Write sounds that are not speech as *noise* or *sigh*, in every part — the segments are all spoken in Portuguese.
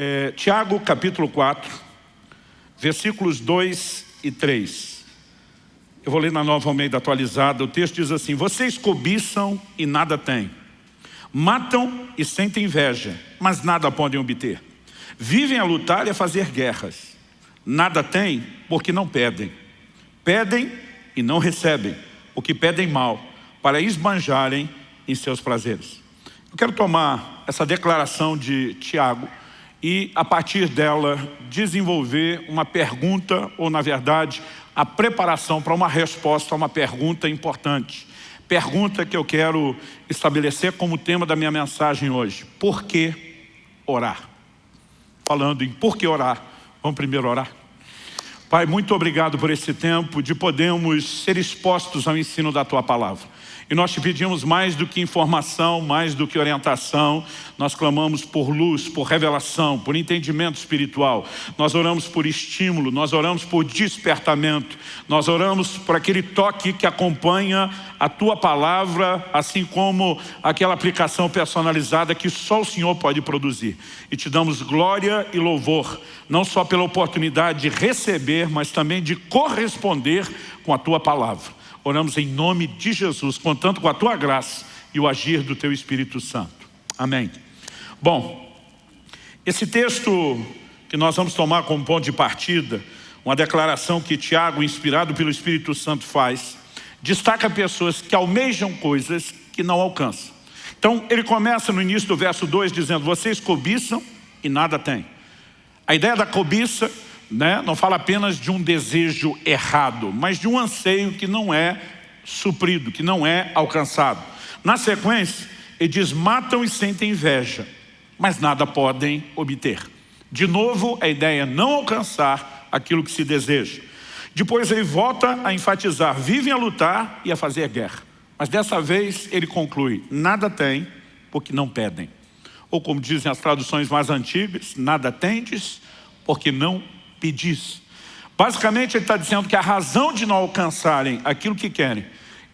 É, Tiago capítulo 4, versículos 2 e 3. Eu vou ler na nova Almeida atualizada, o texto diz assim, vocês cobiçam e nada têm, matam e sentem inveja, mas nada podem obter. Vivem a lutar e a fazer guerras, nada têm porque não pedem. Pedem e não recebem, porque pedem mal, para esbanjarem em seus prazeres. Eu quero tomar essa declaração de Tiago e, a partir dela, desenvolver uma pergunta, ou, na verdade, a preparação para uma resposta a uma pergunta importante. Pergunta que eu quero estabelecer como tema da minha mensagem hoje. Por que orar? Falando em por que orar, vamos primeiro orar? Pai, muito obrigado por esse tempo de podermos ser expostos ao ensino da Tua Palavra. E nós te pedimos mais do que informação, mais do que orientação. Nós clamamos por luz, por revelação, por entendimento espiritual. Nós oramos por estímulo, nós oramos por despertamento. Nós oramos por aquele toque que acompanha a Tua palavra, assim como aquela aplicação personalizada que só o Senhor pode produzir. E te damos glória e louvor, não só pela oportunidade de receber, mas também de corresponder com a Tua palavra. Oramos em nome de Jesus, contando com a Tua graça e o agir do Teu Espírito Santo. Amém. Bom, esse texto que nós vamos tomar como ponto de partida, uma declaração que Tiago, inspirado pelo Espírito Santo, faz, destaca pessoas que almejam coisas que não alcançam. Então, ele começa no início do verso 2 dizendo, vocês cobiçam e nada têm. A ideia da cobiça né, não fala apenas de um desejo errado, mas de um anseio que não é suprido, que não é alcançado. Na sequência, ele diz, matam e sentem inveja, mas nada podem obter. De novo, a ideia é não alcançar aquilo que se deseja. Depois ele volta a enfatizar, vivem a lutar e a fazer guerra. Mas dessa vez ele conclui, nada tem porque não pedem. Ou como dizem as traduções mais antigas, nada tendes porque não pedis. Basicamente ele está dizendo que a razão de não alcançarem aquilo que querem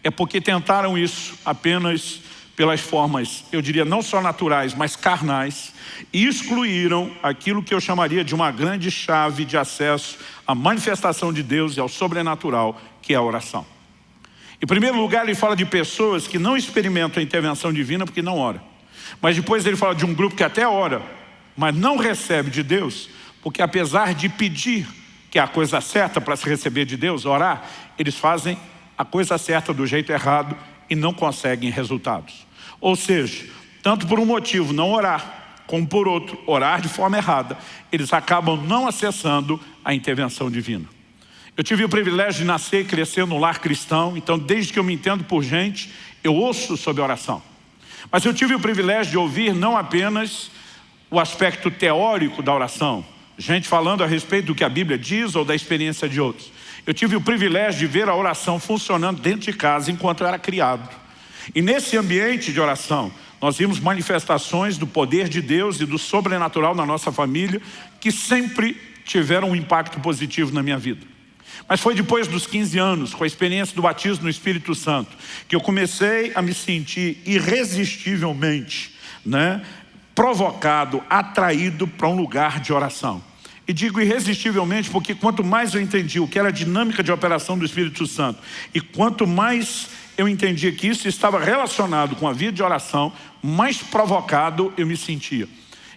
é porque tentaram isso apenas pelas formas, eu diria não só naturais, mas carnais, e excluíram aquilo que eu chamaria de uma grande chave de acesso à manifestação de Deus e ao sobrenatural, que é a oração. Em primeiro lugar, ele fala de pessoas que não experimentam a intervenção divina porque não oram. Mas depois ele fala de um grupo que até ora, mas não recebe de Deus porque apesar de pedir, que é a coisa certa para se receber de Deus, orar, eles fazem a coisa certa do jeito errado e não conseguem resultados. Ou seja, tanto por um motivo não orar, como por outro, orar de forma errada, eles acabam não acessando a intervenção divina. Eu tive o privilégio de nascer e crescer no lar cristão, então desde que eu me entendo por gente, eu ouço sobre oração. Mas eu tive o privilégio de ouvir não apenas o aspecto teórico da oração, gente falando a respeito do que a Bíblia diz ou da experiência de outros. Eu tive o privilégio de ver a oração funcionando dentro de casa enquanto eu era criado. E nesse ambiente de oração, nós vimos manifestações do poder de Deus e do sobrenatural na nossa família que sempre tiveram um impacto positivo na minha vida. Mas foi depois dos 15 anos, com a experiência do batismo no Espírito Santo, que eu comecei a me sentir irresistivelmente né, provocado, atraído para um lugar de oração. E digo irresistivelmente porque quanto mais eu entendi o que era a dinâmica de operação do Espírito Santo e quanto mais eu entendi que isso estava relacionado com a vida de oração, mais provocado eu me sentia.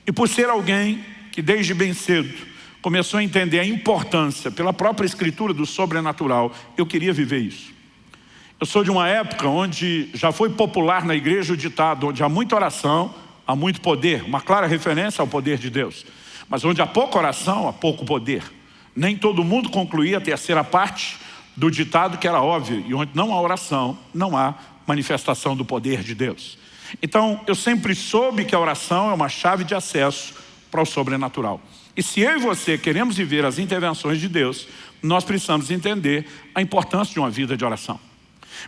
E por ser alguém que desde bem cedo começou a entender a importância pela própria escritura do sobrenatural, eu queria viver isso. Eu sou de uma época onde já foi popular na igreja o ditado, onde há muita oração, há muito poder, uma clara referência ao poder de Deus. Mas onde há pouca oração, há pouco poder. Nem todo mundo concluía a terceira parte do ditado que era óbvio. E onde não há oração, não há manifestação do poder de Deus. Então, eu sempre soube que a oração é uma chave de acesso para o sobrenatural. E se eu e você queremos viver as intervenções de Deus, nós precisamos entender a importância de uma vida de oração.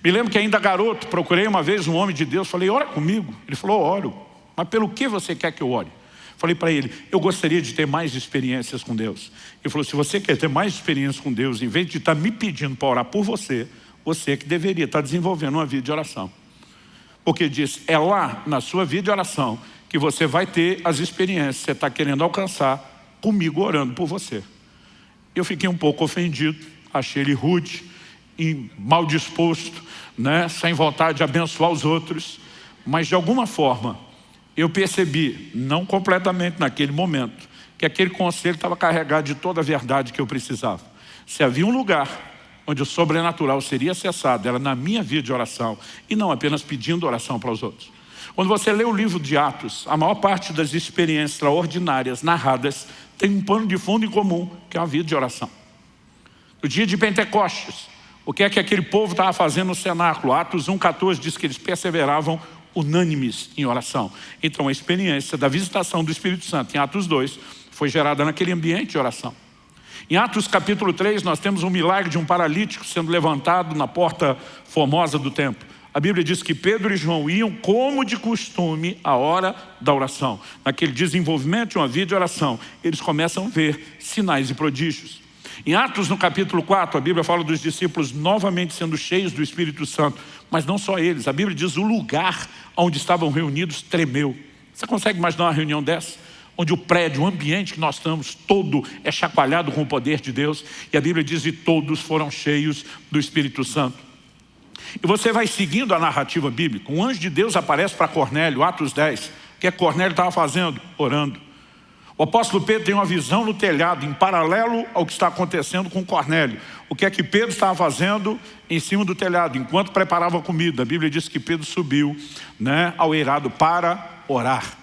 Me lembro que ainda garoto, procurei uma vez um homem de Deus, falei, ora comigo. Ele falou, oro. Mas pelo que você quer que eu ore? Falei para ele, eu gostaria de ter mais experiências com Deus. Ele falou, se você quer ter mais experiências com Deus, em vez de estar me pedindo para orar por você, você que deveria estar desenvolvendo uma vida de oração. Porque diz, é lá na sua vida de oração que você vai ter as experiências que você está querendo alcançar comigo orando por você. Eu fiquei um pouco ofendido, achei ele rude, mal disposto, né, sem vontade de abençoar os outros, mas de alguma forma eu percebi, não completamente naquele momento, que aquele conselho estava carregado de toda a verdade que eu precisava. Se havia um lugar onde o sobrenatural seria acessado, era na minha vida de oração, e não apenas pedindo oração para os outros. Quando você lê o livro de Atos, a maior parte das experiências extraordinárias narradas tem um pano de fundo em comum, que é a vida de oração. No dia de Pentecostes, o que é que aquele povo estava fazendo no cenáculo? Atos 1,14 diz que eles perseveravam unânimes em oração. Então a experiência da visitação do Espírito Santo em Atos 2 foi gerada naquele ambiente de oração. Em Atos capítulo 3 nós temos um milagre de um paralítico sendo levantado na porta formosa do templo. A Bíblia diz que Pedro e João iam como de costume à hora da oração. Naquele desenvolvimento de uma vida de oração, eles começam a ver sinais e prodígios. Em Atos, no capítulo 4, a Bíblia fala dos discípulos novamente sendo cheios do Espírito Santo. Mas não só eles, a Bíblia diz o lugar onde estavam reunidos tremeu. Você consegue imaginar uma reunião dessa? Onde o prédio, o ambiente que nós estamos, todo é chacoalhado com o poder de Deus. E a Bíblia diz, e todos foram cheios do Espírito Santo. E você vai seguindo a narrativa bíblica. Um anjo de Deus aparece para Cornélio, Atos 10. O que é que Cornélio estava fazendo? Orando. O apóstolo Pedro tem uma visão no telhado, em paralelo ao que está acontecendo com Cornélio. O que é que Pedro estava fazendo em cima do telhado, enquanto preparava a comida? A Bíblia diz que Pedro subiu né, ao eirado para orar.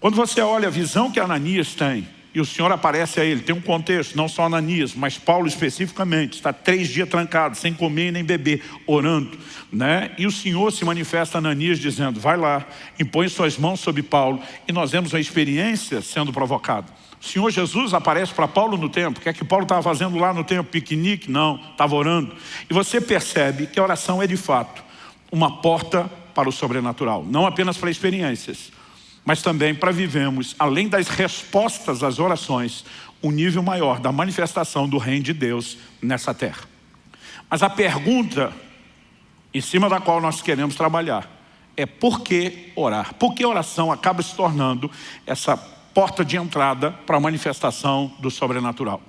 Quando você olha a visão que Ananias tem, e o Senhor aparece a ele. Tem um contexto, não só Ananias, mas Paulo especificamente. Está três dias trancado, sem comer nem beber, orando. Né? E o Senhor se manifesta a Ananias dizendo, vai lá, impõe suas mãos sobre Paulo. E nós vemos uma experiência sendo provocada. O Senhor Jesus aparece para Paulo no templo. O que é que Paulo estava fazendo lá no templo? Piquenique? Não, estava orando. E você percebe que a oração é de fato uma porta para o sobrenatural. Não apenas para experiências, mas também para vivemos, além das respostas às orações, um nível maior da manifestação do reino de Deus nessa terra. Mas a pergunta em cima da qual nós queremos trabalhar é por que orar? Por que oração acaba se tornando essa porta de entrada para a manifestação do sobrenatural?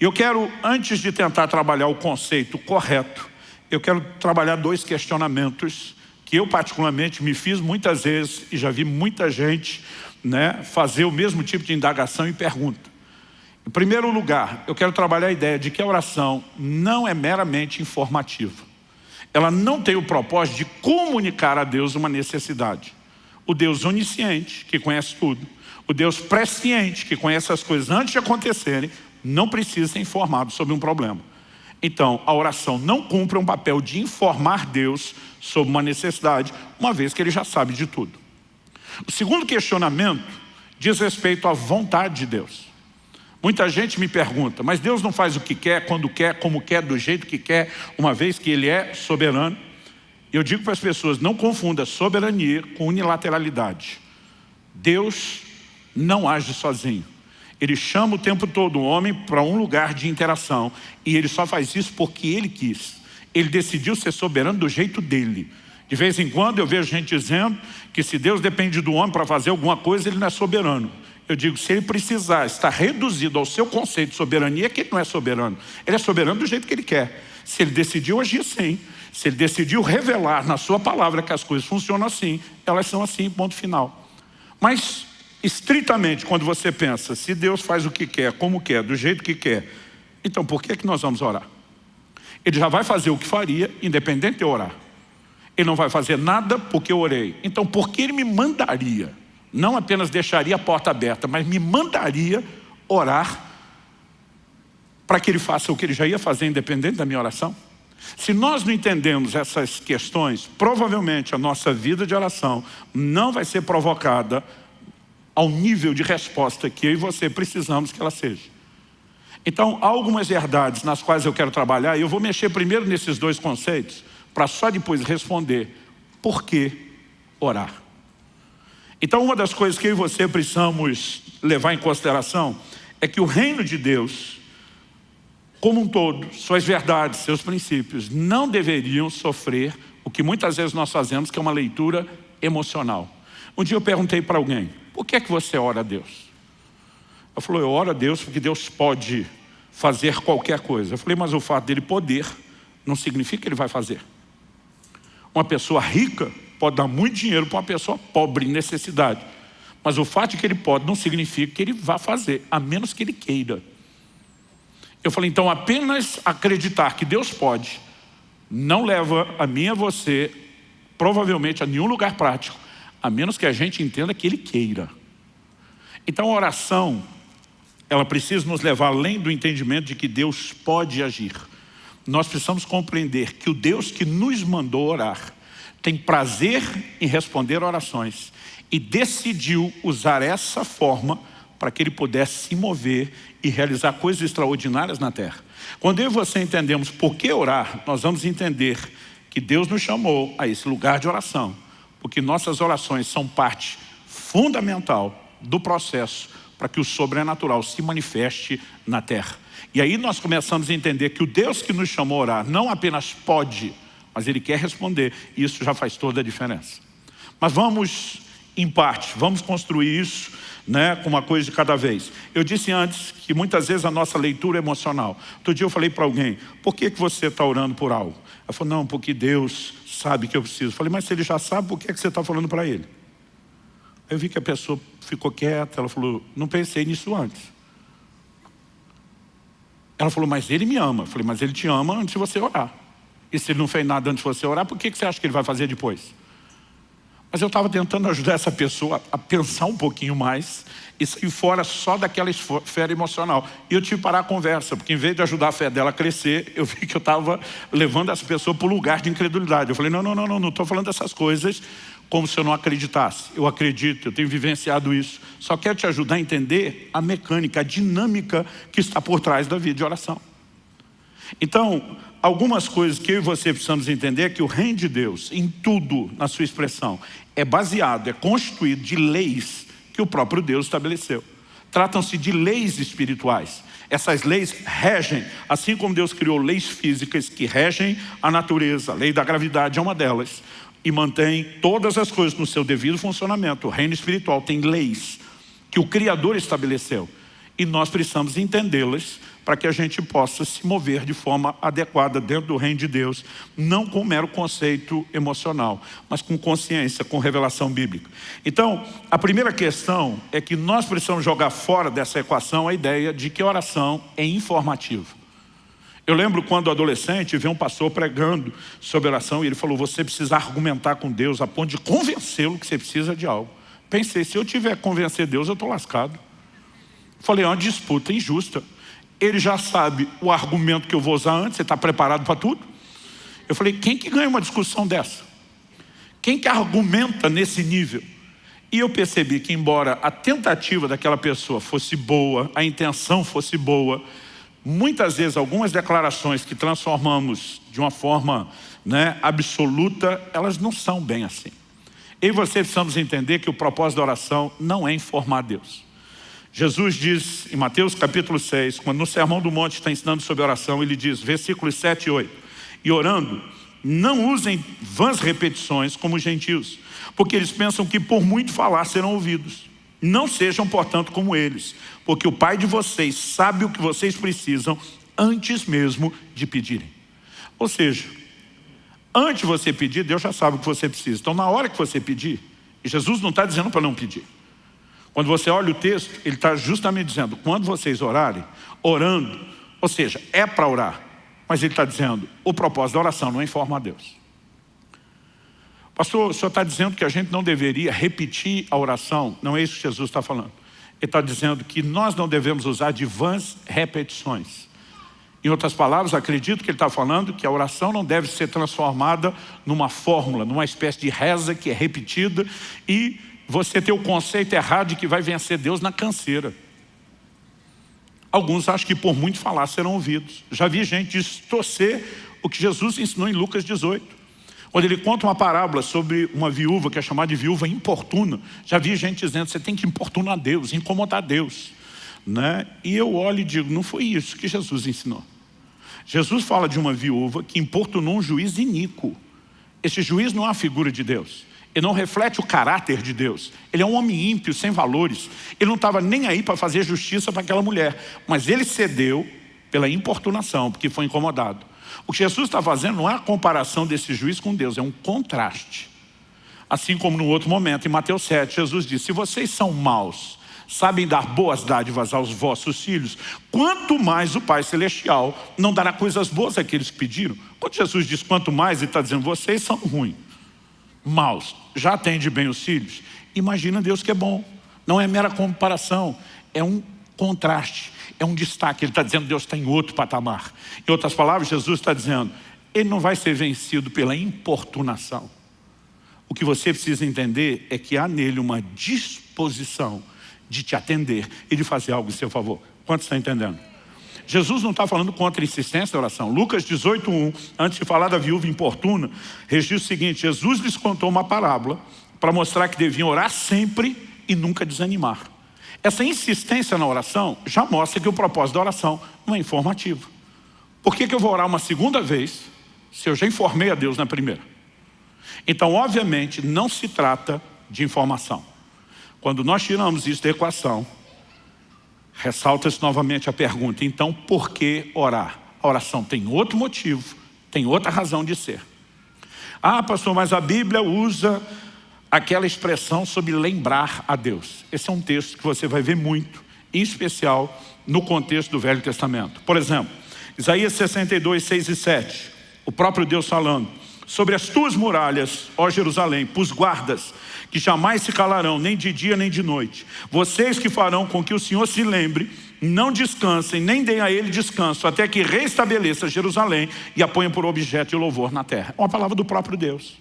E eu quero, antes de tentar trabalhar o conceito correto, eu quero trabalhar dois questionamentos que eu particularmente me fiz muitas vezes e já vi muita gente né, fazer o mesmo tipo de indagação e pergunta. Em primeiro lugar, eu quero trabalhar a ideia de que a oração não é meramente informativa. Ela não tem o propósito de comunicar a Deus uma necessidade. O Deus onisciente, que conhece tudo, o Deus presciente, que conhece as coisas antes de acontecerem, não precisa ser informado sobre um problema. Então, a oração não cumpre um papel de informar Deus sobre uma necessidade, uma vez que ele já sabe de tudo. O segundo questionamento diz respeito à vontade de Deus. Muita gente me pergunta, mas Deus não faz o que quer, quando quer, como quer, do jeito que quer, uma vez que Ele é soberano? Eu digo para as pessoas, não confunda soberania com unilateralidade. Deus não age sozinho. Ele chama o tempo todo o homem para um lugar de interação e ele só faz isso porque ele quis. Ele decidiu ser soberano do jeito dele. De vez em quando eu vejo gente dizendo que se Deus depende do homem para fazer alguma coisa, ele não é soberano. Eu digo, se ele precisar estar reduzido ao seu conceito de soberania, é que ele não é soberano. Ele é soberano do jeito que ele quer. Se ele decidiu agir assim, se ele decidiu revelar na sua palavra que as coisas funcionam assim, elas são assim, ponto final. Mas estritamente, quando você pensa, se Deus faz o que quer, como quer, do jeito que quer, então por que, é que nós vamos orar? Ele já vai fazer o que faria, independente de orar. Ele não vai fazer nada porque eu orei. Então por que ele me mandaria? Não apenas deixaria a porta aberta, mas me mandaria orar para que ele faça o que ele já ia fazer, independente da minha oração? Se nós não entendemos essas questões, provavelmente a nossa vida de oração não vai ser provocada ao nível de resposta que eu e você precisamos que ela seja. Então, há algumas verdades nas quais eu quero trabalhar, e eu vou mexer primeiro nesses dois conceitos, para só depois responder por que orar. Então, uma das coisas que eu e você precisamos levar em consideração é que o reino de Deus, como um todo, suas verdades, seus princípios, não deveriam sofrer o que muitas vezes nós fazemos, que é uma leitura emocional. Um dia eu perguntei para alguém, por que é que você ora a Deus? Eu falou, eu oro a Deus porque Deus pode fazer qualquer coisa. Eu falei, mas o fato dele poder não significa que ele vai fazer. Uma pessoa rica pode dar muito dinheiro para uma pessoa pobre, em necessidade. Mas o fato de que ele pode não significa que ele vá fazer, a menos que ele queira. Eu falei, então apenas acreditar que Deus pode, não leva a mim e a você, provavelmente a nenhum lugar prático, a menos que a gente entenda que Ele queira. Então a oração, ela precisa nos levar além do entendimento de que Deus pode agir. Nós precisamos compreender que o Deus que nos mandou orar tem prazer em responder orações e decidiu usar essa forma para que ele pudesse se mover e realizar coisas extraordinárias na terra. Quando eu e você entendemos por que orar, nós vamos entender que Deus nos chamou a esse lugar de oração, porque nossas orações são parte fundamental do processo para que o sobrenatural se manifeste na terra. E aí nós começamos a entender que o Deus que nos chamou a orar não apenas pode, mas Ele quer responder. E isso já faz toda a diferença. Mas vamos, em parte, vamos construir isso né, com uma coisa de cada vez. Eu disse antes que muitas vezes a nossa leitura é emocional. Outro dia eu falei para alguém, por que, que você está orando por algo? Ela falou, não, porque Deus sabe que eu preciso. Falei, mas se Ele já sabe, por que, que você está falando para Ele? Eu vi que a pessoa ficou quieta, ela falou, não pensei nisso antes. Ela falou, mas ele me ama. Eu falei, mas ele te ama antes de você orar. E se ele não fez nada antes de você orar, por que você acha que ele vai fazer depois? Mas eu estava tentando ajudar essa pessoa a pensar um pouquinho mais e sair fora só daquela esfera emocional. E eu tive que parar a conversa, porque em vez de ajudar a fé dela a crescer, eu vi que eu estava levando essa pessoa para o lugar de incredulidade. Eu falei, não, não, não, não, não estou falando dessas coisas como se eu não acreditasse. Eu acredito, eu tenho vivenciado isso. Só quero te ajudar a entender a mecânica, a dinâmica que está por trás da vida de oração. Então, algumas coisas que eu e você precisamos entender é que o reino de Deus, em tudo, na sua expressão, é baseado, é constituído de leis que o próprio Deus estabeleceu. Tratam-se de leis espirituais. Essas leis regem, assim como Deus criou leis físicas que regem a natureza, a lei da gravidade é uma delas, e mantém todas as coisas no seu devido funcionamento. O reino espiritual tem leis que o Criador estabeleceu. E nós precisamos entendê-las para que a gente possa se mover de forma adequada dentro do reino de Deus, não com mero conceito emocional, mas com consciência, com revelação bíblica. Então, a primeira questão é que nós precisamos jogar fora dessa equação a ideia de que oração é informativa. Eu lembro quando adolescente, vi um pastor pregando sobre oração e ele falou, você precisa argumentar com Deus a ponto de convencê-lo que você precisa de algo. Pensei, se eu tiver que convencer Deus, eu estou lascado. Falei, é uma disputa injusta. Ele já sabe o argumento que eu vou usar antes, você está preparado para tudo? Eu falei, quem que ganha uma discussão dessa? Quem que argumenta nesse nível? E eu percebi que embora a tentativa daquela pessoa fosse boa, a intenção fosse boa, muitas vezes algumas declarações que transformamos de uma forma né, absoluta, elas não são bem assim. Eu e você precisamos entender que o propósito da oração não é informar Deus. Jesus diz em Mateus capítulo 6, quando no Sermão do Monte está ensinando sobre oração, ele diz, versículos 7 e 8, e orando, não usem vãs repetições como os gentios, porque eles pensam que por muito falar serão ouvidos. Não sejam, portanto, como eles, porque o Pai de vocês sabe o que vocês precisam antes mesmo de pedirem. Ou seja, antes de você pedir, Deus já sabe o que você precisa. Então, na hora que você pedir, Jesus não está dizendo para não pedir. Quando você olha o texto, ele está justamente dizendo, quando vocês orarem, orando, ou seja, é para orar, mas ele está dizendo, o propósito da oração não é informar a Deus. Pastor, o senhor está dizendo que a gente não deveria repetir a oração. Não é isso que Jesus está falando. Ele está dizendo que nós não devemos usar de vãs repetições. Em outras palavras, acredito que ele está falando que a oração não deve ser transformada numa fórmula, numa espécie de reza que é repetida e você ter o conceito errado de que vai vencer Deus na canseira. Alguns acham que por muito falar serão ouvidos. Já vi gente distorcer o que Jesus ensinou em Lucas 18. Quando ele conta uma parábola sobre uma viúva, que é chamada de viúva importuna, já vi gente dizendo, você tem que importunar Deus, incomodar Deus. Né? E eu olho e digo, não foi isso que Jesus ensinou. Jesus fala de uma viúva que importunou um juiz iníquo. Esse juiz não é a figura de Deus. Ele não reflete o caráter de Deus. Ele é um homem ímpio, sem valores. Ele não estava nem aí para fazer justiça para aquela mulher. Mas ele cedeu pela importunação, porque foi incomodado. O que Jesus está fazendo não é a comparação desse juiz com Deus, é um contraste. Assim como no outro momento, em Mateus 7, Jesus disse, se vocês são maus, sabem dar boas dádivas aos vossos filhos, quanto mais o Pai Celestial não dará coisas boas àqueles que pediram. Quando Jesus diz quanto mais, ele está dizendo, vocês são ruins, maus, já atende bem os filhos. Imagina Deus que é bom. Não é mera comparação, é um contraste, é um destaque. Ele está dizendo Deus está em outro patamar. Em outras palavras, Jesus está dizendo, ele não vai ser vencido pela importunação. O que você precisa entender é que há nele uma disposição de te atender e de fazer algo em seu favor. Quanto está entendendo? Jesus não está falando contra a insistência da oração. Lucas 18.1, antes de falar da viúva importuna, registra o seguinte, Jesus lhes contou uma parábola para mostrar que deviam orar sempre e nunca desanimar. Essa insistência na oração já mostra que o propósito da oração não é informativo. Por que, que eu vou orar uma segunda vez se eu já informei a Deus na primeira? Então, obviamente, não se trata de informação. Quando nós tiramos isso da equação, ressalta-se novamente a pergunta, então por que orar? A oração tem outro motivo, tem outra razão de ser. Ah, pastor, mas a Bíblia usa aquela expressão sobre lembrar a Deus. Esse é um texto que você vai ver muito, em especial no contexto do Velho Testamento. Por exemplo, Isaías 62, 6 e 7, o próprio Deus falando, sobre as tuas muralhas, ó Jerusalém, pus guardas, que jamais se calarão, nem de dia nem de noite. Vocês que farão com que o Senhor se lembre, não descansem, nem deem a ele descanso, até que restabeleça Jerusalém e a ponha por objeto de louvor na terra. É uma palavra do próprio Deus.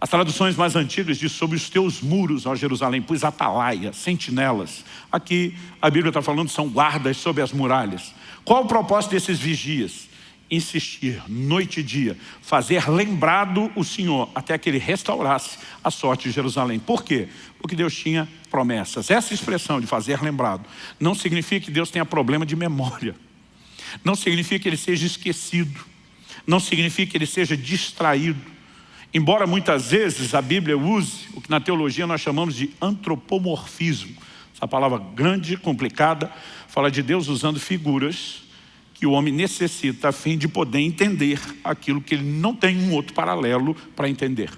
As traduções mais antigas dizem sobre os teus muros, ó Jerusalém, pois atalaia, sentinelas. Aqui a Bíblia está falando são guardas sobre as muralhas. Qual o propósito desses vigias? Insistir, noite e dia, fazer lembrado o Senhor, até que Ele restaurasse a sorte de Jerusalém. Por quê? Porque Deus tinha promessas. Essa expressão de fazer lembrado não significa que Deus tenha problema de memória. Não significa que Ele seja esquecido. Não significa que Ele seja distraído Embora muitas vezes a Bíblia use o que na teologia nós chamamos de antropomorfismo. Essa palavra grande, complicada, fala de Deus usando figuras que o homem necessita a fim de poder entender aquilo que ele não tem um outro paralelo para entender.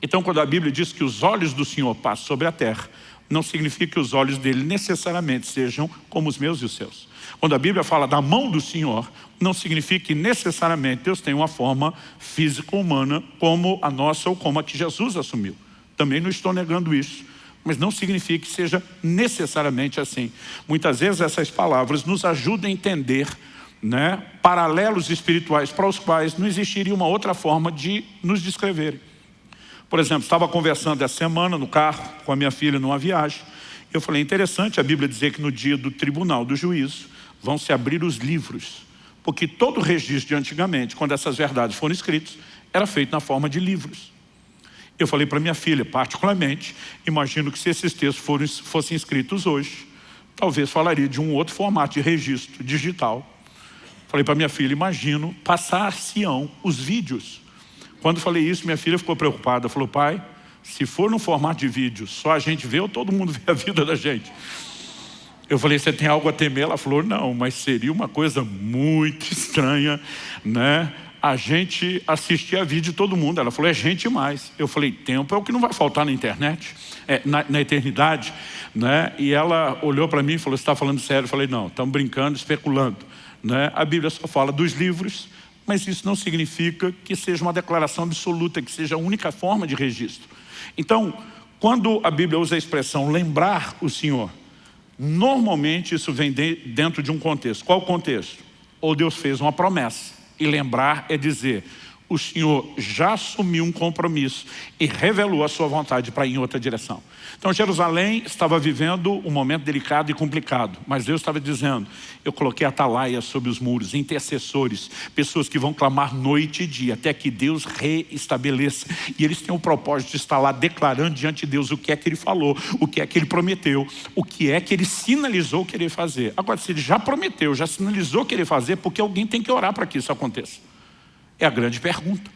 Então quando a Bíblia diz que os olhos do Senhor passam sobre a terra, não significa que os olhos dele necessariamente sejam como os meus e os seus. Quando a Bíblia fala da mão do Senhor, não significa que necessariamente Deus tem uma forma física humana como a nossa ou como a que Jesus assumiu. Também não estou negando isso, mas não significa que seja necessariamente assim. Muitas vezes essas palavras nos ajudam a entender né, paralelos espirituais para os quais não existiria uma outra forma de nos descreverem. Por exemplo, estava conversando essa semana no carro com a minha filha numa viagem. Eu falei, interessante a Bíblia dizer que no dia do tribunal do juízo vão se abrir os livros. Porque todo o registro de antigamente, quando essas verdades foram escritas, era feito na forma de livros. Eu falei para minha filha, particularmente, imagino que se esses textos foram, fossem escritos hoje, talvez falaria de um outro formato de registro digital. Falei para minha filha, imagino passar-se-ão os vídeos quando falei isso, minha filha ficou preocupada. Falou, pai, se for no formato de vídeo, só a gente vê ou todo mundo *laughs* vê a vida da gente? Eu falei, você tem algo a temer? Ela falou, não, mas seria uma coisa muito *laughs* estranha, né? A gente assistir a vídeo de todo mundo. Ela falou, é gente mais. Eu falei, tempo é o que não vai faltar na internet, é, na, na, eternidade. Né? E ela olhou para mim e falou, você está falando sério? Eu falei, não, estamos brincando, especulando. Né? A Bíblia só fala dos livros, mas isso não significa que seja uma declaração absoluta, que seja a única forma de registro. Então, quando a Bíblia usa a expressão lembrar o Senhor, normalmente isso vem de, dentro de um contexto. Qual contexto? Ou Deus fez uma promessa, e lembrar é dizer, o Senhor já assumiu um compromisso e revelou a sua vontade para ir em outra direção. Então Jerusalém estava vivendo um momento delicado e complicado, mas Deus estava dizendo, eu coloquei atalaia sobre os muros, intercessores, pessoas que vão clamar noite e dia, até que Deus reestabeleça. E eles têm o propósito de estar lá declarando diante de Deus o que é que Ele falou, o que é que Ele prometeu, o que é que Ele sinalizou querer fazer. Agora, se Ele já prometeu, já sinalizou querer fazer, porque alguém tem que orar para que isso aconteça. É a grande pergunta.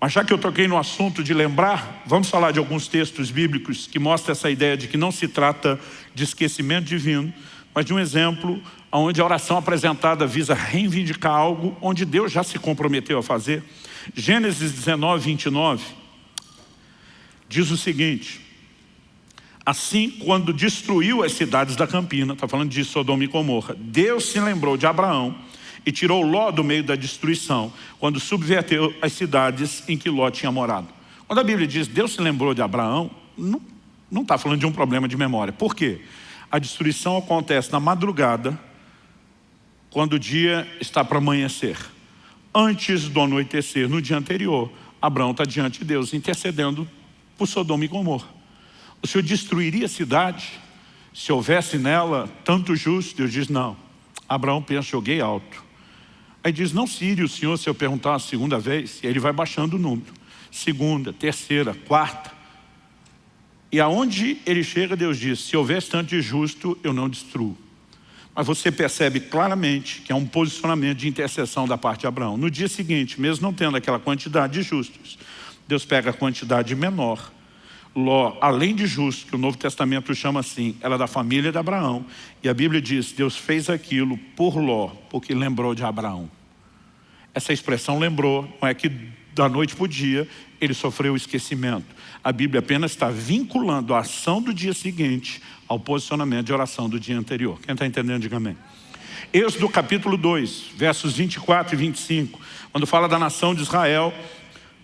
Mas já que eu toquei no assunto de lembrar, vamos falar de alguns textos bíblicos que mostram essa ideia de que não se trata de esquecimento divino, mas de um exemplo onde a oração apresentada visa reivindicar algo onde Deus já se comprometeu a fazer. Gênesis 19, 29 diz o seguinte, Assim, quando destruiu as cidades da Campina, está falando de Sodoma e Gomorra, Deus se lembrou de Abraão e tirou Ló do meio da destruição, quando subverteu as cidades em que Ló tinha morado. Quando a Bíblia diz Deus se lembrou de Abraão, não está falando de um problema de memória. Por quê? A destruição acontece na madrugada, quando o dia está para amanhecer. Antes do anoitecer, no dia anterior, Abraão está diante de Deus, intercedendo por Sodoma e Gomorra. O Senhor destruiria a cidade se houvesse nela tanto justo? Deus diz, não. Abraão pensa, joguei alto. Aí diz, não se o Senhor se eu perguntar a segunda vez, e ele vai baixando o número. Segunda, terceira, quarta. E aonde ele chega, Deus diz, se houver tanto de justo, eu não destruo. Mas você percebe claramente que é um posicionamento de intercessão da parte de Abraão. No dia seguinte, mesmo não tendo aquela quantidade de justos, Deus pega a quantidade menor. Ló, além de justo, que o Novo Testamento chama assim, ela é da família de Abraão. E a Bíblia diz, Deus fez aquilo por Ló, porque lembrou de Abraão. Essa expressão lembrou, não é que da noite para o dia ele sofreu o esquecimento. A Bíblia apenas está vinculando a ação do dia seguinte ao posicionamento de oração do dia anterior. Quem está entendendo, diga amém. Êxodo capítulo 2, versos 24 e 25, quando fala da nação de Israel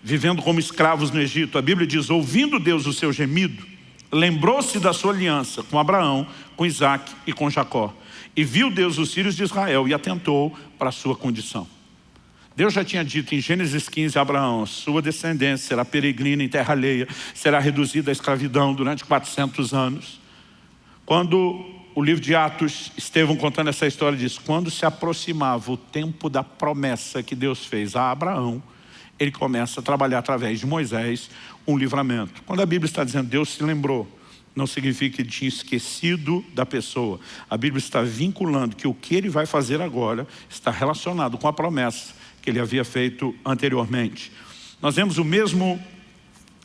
vivendo como escravos no Egito, a Bíblia diz, ouvindo Deus o seu gemido, lembrou-se da sua aliança com Abraão, com Isaac e com Jacó. E viu Deus os filhos de Israel e atentou para a sua condição. Deus já tinha dito em Gênesis 15 a Abraão, sua descendência será peregrina em terra alheia, será reduzida à escravidão durante 400 anos. Quando o livro de Atos, Estevão contando essa história diz, quando se aproximava o tempo da promessa que Deus fez a Abraão, ele começa a trabalhar através de Moisés um livramento. Quando a Bíblia está dizendo Deus se lembrou, não significa que ele tinha esquecido da pessoa. A Bíblia está vinculando que o que ele vai fazer agora está relacionado com a promessa que ele havia feito anteriormente. Nós vemos o mesmo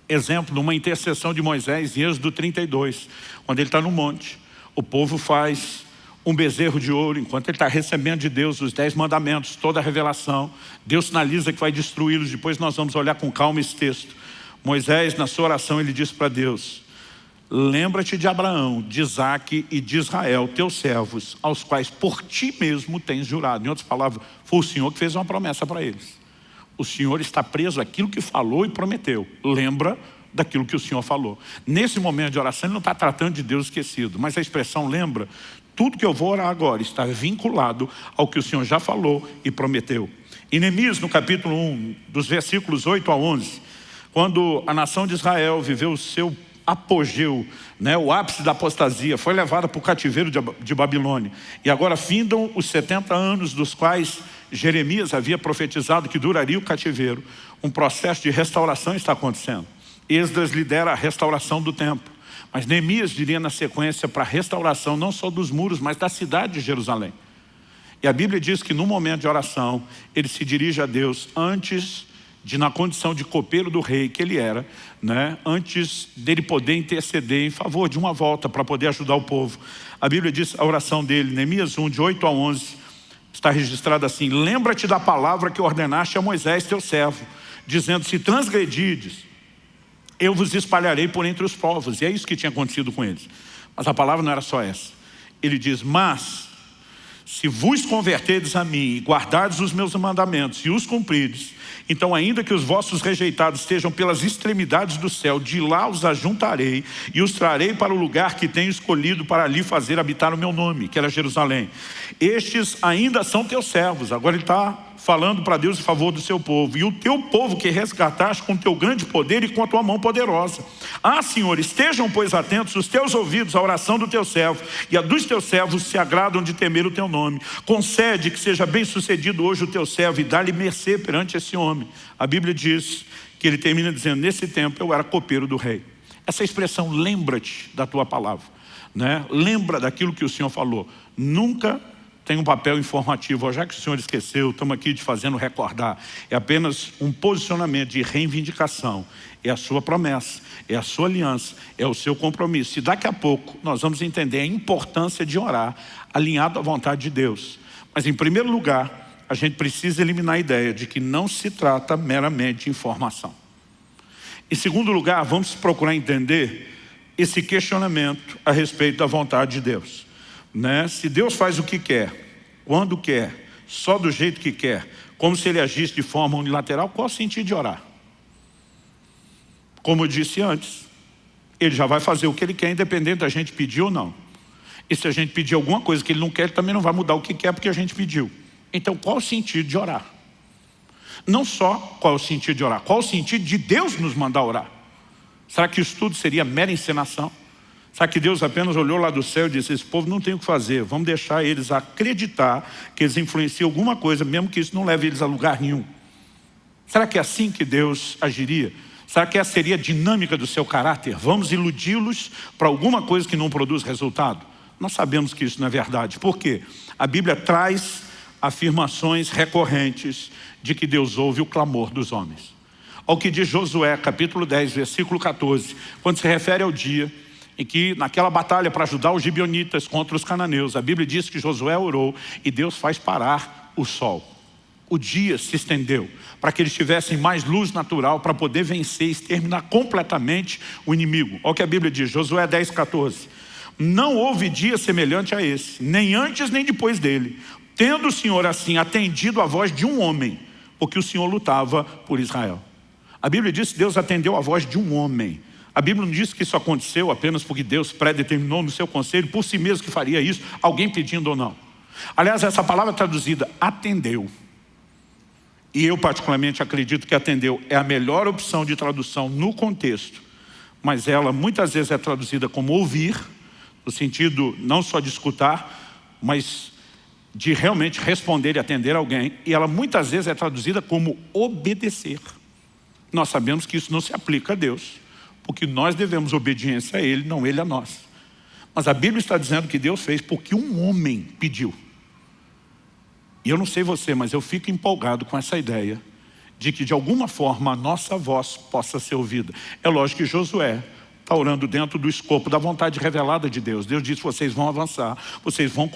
exemplo numa intercessão de Moisés em Êxodo 32, quando ele está no monte. O povo faz um bezerro de ouro, enquanto ele está recebendo de Deus os dez mandamentos, toda a revelação. Deus sinaliza que vai destruí-los, depois nós vamos olhar com calma esse texto. Moisés, na sua oração, ele diz para Deus, lembra-te de Abraão, de Isaac e de Israel, teus servos, aos quais por ti mesmo tens jurado. Em outras palavras, foi o Senhor que fez uma promessa para eles. O Senhor está preso àquilo que falou e prometeu. Lembra daquilo que o Senhor falou. Nesse momento de oração, ele não está tratando de Deus esquecido, mas a expressão lembra, tudo que eu vou orar agora está vinculado ao que o Senhor já falou e prometeu. Em Neemias, no capítulo 1, dos versículos 8 a 11, quando a nação de Israel viveu o seu apogeu, né, o ápice da apostasia, foi levada para o cativeiro de, de Babilônia. E agora findam os 70 anos dos quais Jeremias havia profetizado que duraria o cativeiro. Um processo de restauração está acontecendo. Esdras lidera a restauração do templo. Mas Neemias diria na sequência para a restauração não só dos muros, mas da cidade de Jerusalém. E a Bíblia diz que no momento de oração, ele se dirige a Deus antes de, na condição de copeiro do rei que ele era, né, antes dele poder interceder em favor de uma volta para poder ajudar o povo. A Bíblia diz a oração dele, Neemias 1, de 8 a 11, está registrada assim, lembra-te da palavra que ordenaste a Moisés, teu servo, dizendo, se transgredides, eu vos espalharei por entre os povos. E é isso que tinha acontecido com eles. Mas a palavra não era só essa. Ele diz, mas se vos converterdes a mim e guardardes os meus mandamentos e os cumprides, então ainda que os vossos rejeitados estejam pelas extremidades do céu, de lá os ajuntarei e os trarei para o lugar que tenho escolhido para ali fazer habitar o meu nome, que era Jerusalém. Estes ainda são teus servos. Agora ele está falando para Deus em favor do seu povo. E o teu povo que resgataste com teu grande poder e com a tua mão poderosa. Ah, Senhor, estejam, pois, atentos os teus ouvidos à oração do teu servo, e a dos teus servos se agradam de temer o teu nome. Concede que seja bem sucedido hoje o teu servo e dá-lhe mercê perante esse homem. A Bíblia diz que ele termina dizendo, nesse tempo eu era copeiro do rei. Essa expressão, lembra-te da tua palavra. Né? Lembra daquilo que o Senhor falou. Nunca tem um papel informativo. Já que o senhor esqueceu, estamos aqui te fazendo recordar. É apenas um posicionamento de reivindicação. É a sua promessa, é a sua aliança, é o seu compromisso. E daqui a pouco nós vamos entender a importância de orar alinhado à vontade de Deus. Mas em primeiro lugar, a gente precisa eliminar a ideia de que não se trata meramente de informação. Em segundo lugar, vamos procurar entender esse questionamento a respeito da vontade de Deus. Né? Se Deus faz o que quer, quando quer, só do jeito que quer, como se ele agisse de forma unilateral, qual o sentido de orar? Como eu disse antes, ele já vai fazer o que ele quer, independente da gente pedir ou não. E se a gente pedir alguma coisa que ele não quer, ele também não vai mudar o que quer porque a gente pediu. Então qual o sentido de orar? Não só qual o sentido de orar, qual o sentido de Deus nos mandar orar? Será que isso tudo seria mera encenação? Será que Deus apenas olhou lá do céu e disse, esse povo não tem o que fazer, vamos deixar eles acreditar que eles influenciam alguma coisa, mesmo que isso não leve eles a lugar nenhum? Será que é assim que Deus agiria? Será que essa seria a dinâmica do seu caráter? Vamos iludi-los para alguma coisa que não produz resultado? Nós sabemos que isso não é verdade. Por quê? A Bíblia traz afirmações recorrentes de que Deus ouve o clamor dos homens. Ao que diz Josué, capítulo 10, versículo 14, quando se refere ao dia em que naquela batalha para ajudar os gibionitas contra os cananeus, a Bíblia diz que Josué orou e Deus faz parar o sol. O dia se estendeu para que eles tivessem mais luz natural para poder vencer e exterminar completamente o inimigo. Olha o que a Bíblia diz, Josué 10, 14. Não houve dia semelhante a esse, nem antes nem depois dele, tendo o Senhor assim atendido a voz de um homem, porque o Senhor lutava por Israel. A Bíblia diz que Deus atendeu a voz de um homem. A Bíblia não diz que isso aconteceu apenas porque Deus predeterminou no seu conselho, por si mesmo que faria isso, alguém pedindo ou não. Aliás, essa palavra traduzida, atendeu. E eu particularmente acredito que atendeu é a melhor opção de tradução no contexto, mas ela muitas vezes é traduzida como ouvir, no sentido não só de escutar, mas de realmente responder e atender alguém, e ela muitas vezes é traduzida como obedecer. Nós sabemos que isso não se aplica a Deus, porque nós devemos obediência a Ele, não Ele a nós. Mas a Bíblia está dizendo que Deus fez porque um homem pediu. E eu não sei você, mas eu fico empolgado com essa ideia de que de alguma forma a nossa voz possa ser ouvida. É lógico que Josué está orando dentro do escopo da vontade revelada de Deus. Deus disse, vocês vão avançar, vocês vão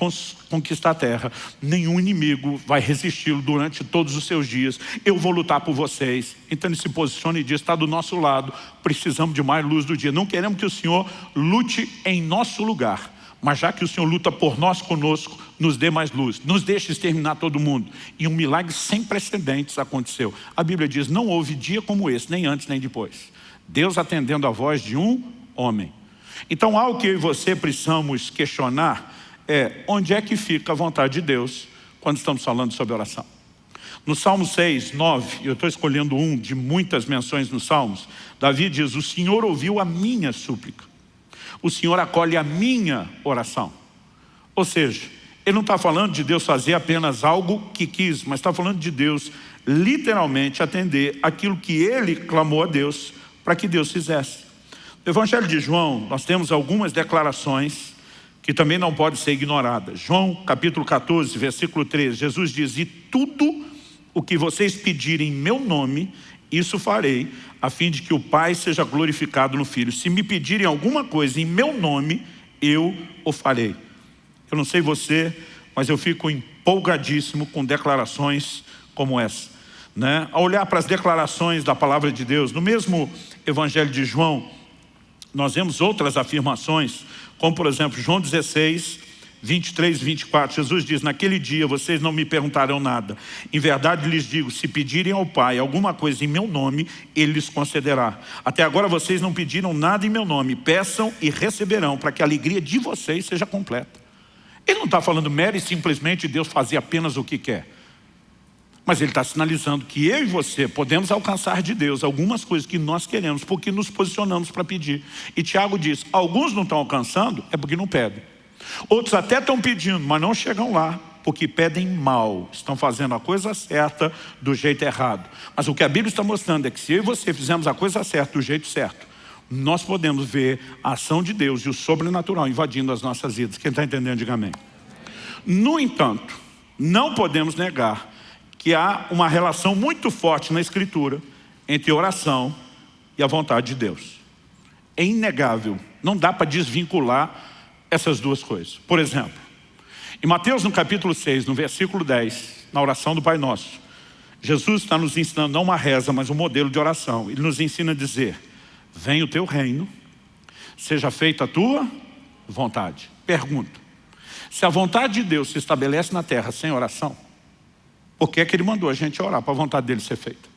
conquistar a terra, nenhum inimigo vai resisti-lo durante todos os seus dias, eu vou lutar por vocês. Então ele se posiciona e diz, está do nosso lado, precisamos de mais luz do dia. Não queremos que o Senhor lute em nosso lugar, mas já que o Senhor luta por nós conosco, nos dê mais luz, nos deixe exterminar todo mundo. E um milagre sem precedentes aconteceu. A Bíblia diz, não houve dia como esse, nem antes nem depois. Deus atendendo a voz de um homem. Então, algo que eu e você precisamos questionar é onde é que fica a vontade de Deus quando estamos falando sobre oração. No Salmo 6, 9, eu estou escolhendo um de muitas menções nos Salmos, Davi diz, o Senhor ouviu a minha súplica. O Senhor acolhe a minha oração. Ou seja, ele não está falando de Deus fazer apenas algo que quis, mas está falando de Deus literalmente atender aquilo que ele clamou a Deus para que Deus fizesse. No Evangelho de João, nós temos algumas declarações que também não podem ser ignoradas. João capítulo 14, versículo 13, Jesus diz, e tudo o que vocês pedirem em meu nome, isso farei, a fim de que o Pai seja glorificado no Filho. Se me pedirem alguma coisa em meu nome, eu o farei. Eu não sei você, mas eu fico empolgadíssimo com declarações como essa. Né? Ao olhar para as declarações da palavra de Deus, no mesmo Evangelho de João, nós vemos outras afirmações, como por exemplo, João 16, 23 e 24, Jesus diz, naquele dia vocês não me perguntarão nada. Em verdade lhes digo, se pedirem ao Pai alguma coisa em meu nome, Ele lhes concederá. Até agora vocês não pediram nada em meu nome, peçam e receberão, para que a alegria de vocês seja completa. Ele não está falando mero e simplesmente Deus fazer apenas o que quer. Mas ele está sinalizando que eu e você podemos alcançar de Deus algumas coisas que nós queremos, porque nos posicionamos para pedir. E Tiago diz, alguns não estão alcançando, é porque não pedem. Outros até estão pedindo, mas não chegam lá, porque pedem mal. Estão fazendo a coisa certa do jeito errado. Mas o que a Bíblia está mostrando é que se eu e você fizermos a coisa certa do jeito certo, nós podemos ver a ação de Deus e o sobrenatural invadindo as nossas vidas. Quem está entendendo, diga amém. No entanto, não podemos negar que há uma relação muito forte na Escritura entre oração e a vontade de Deus. É inegável, não dá para desvincular essas duas coisas. Por exemplo, em Mateus no capítulo 6, no versículo 10, na oração do Pai Nosso, Jesus está nos ensinando não uma reza, mas um modelo de oração. Ele nos ensina a dizer, venha o teu reino, seja feita a tua vontade. Pergunto, se a vontade de Deus se estabelece na terra sem oração, por que é que ele mandou a gente orar para a vontade dele ser feita?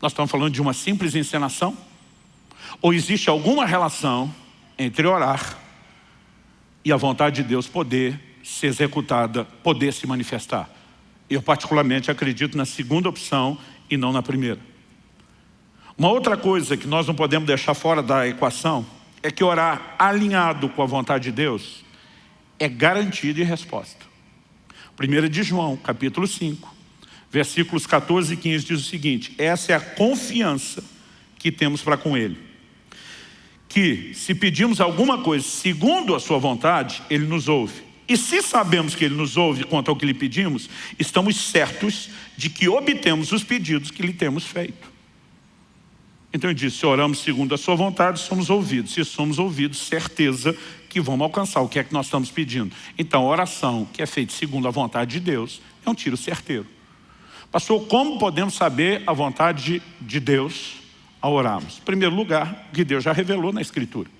Nós estamos falando de uma simples encenação? Ou existe alguma relação entre orar e a vontade de Deus poder ser executada, poder se manifestar? Eu particularmente acredito na segunda opção e não na primeira. Uma outra coisa que nós não podemos deixar fora da equação é que orar alinhado com a vontade de Deus é garantia de resposta. 1 de João, capítulo 5, versículos 14 e 15 diz o seguinte, essa é a confiança que temos para com Ele. Que se pedimos alguma coisa segundo a sua vontade, Ele nos ouve. E se sabemos que Ele nos ouve quanto ao que lhe pedimos, estamos certos de que obtemos os pedidos que lhe temos feito. Então ele disse, se oramos segundo a sua vontade, somos ouvidos. Se somos ouvidos, certeza que vamos alcançar o que é que nós estamos pedindo. Então a oração que é feita segundo a vontade de Deus é um tiro certeiro. Pastor, como podemos saber a vontade de Deus ao orarmos? Em primeiro lugar, o que Deus já revelou na Escritura.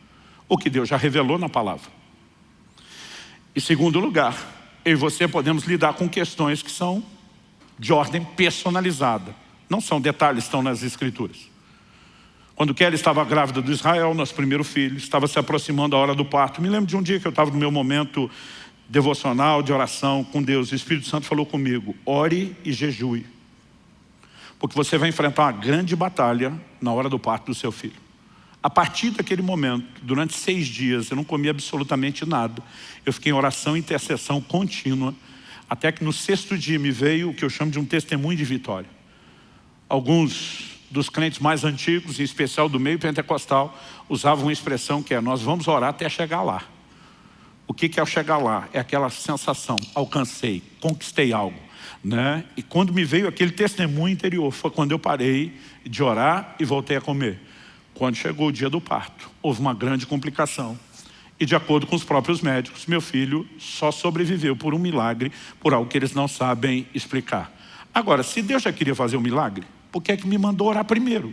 O que Deus já revelou na palavra. Em segundo lugar, eu e você podemos lidar com questões que são de ordem personalizada. Não são detalhes, estão nas Escrituras. Quando Kelly estava grávida do Israel, nosso primeiro filho, estava se aproximando a hora do parto. Me lembro de um dia que eu estava no meu momento devocional, de oração com Deus. O Espírito Santo falou comigo, ore e jejue. Porque você vai enfrentar uma grande batalha na hora do parto do seu filho. A partir daquele momento, durante seis dias, eu não comi absolutamente nada. Eu fiquei em oração e intercessão contínua, até que no sexto dia me veio o que eu chamo de um testemunho de vitória. Alguns dos crentes mais antigos, em especial do meio pentecostal, usavam uma expressão que é nós vamos orar até chegar lá. O que é chegar lá? É aquela sensação, alcancei, conquistei algo. Né? E quando me veio aquele testemunho interior, foi quando eu parei de orar e voltei a comer. Quando chegou o dia do parto, houve uma grande complicação. E de acordo com os próprios médicos, meu filho só sobreviveu por um milagre, por algo que eles não sabem explicar. Agora, se Deus já queria fazer um milagre, por que é que me mandou orar primeiro?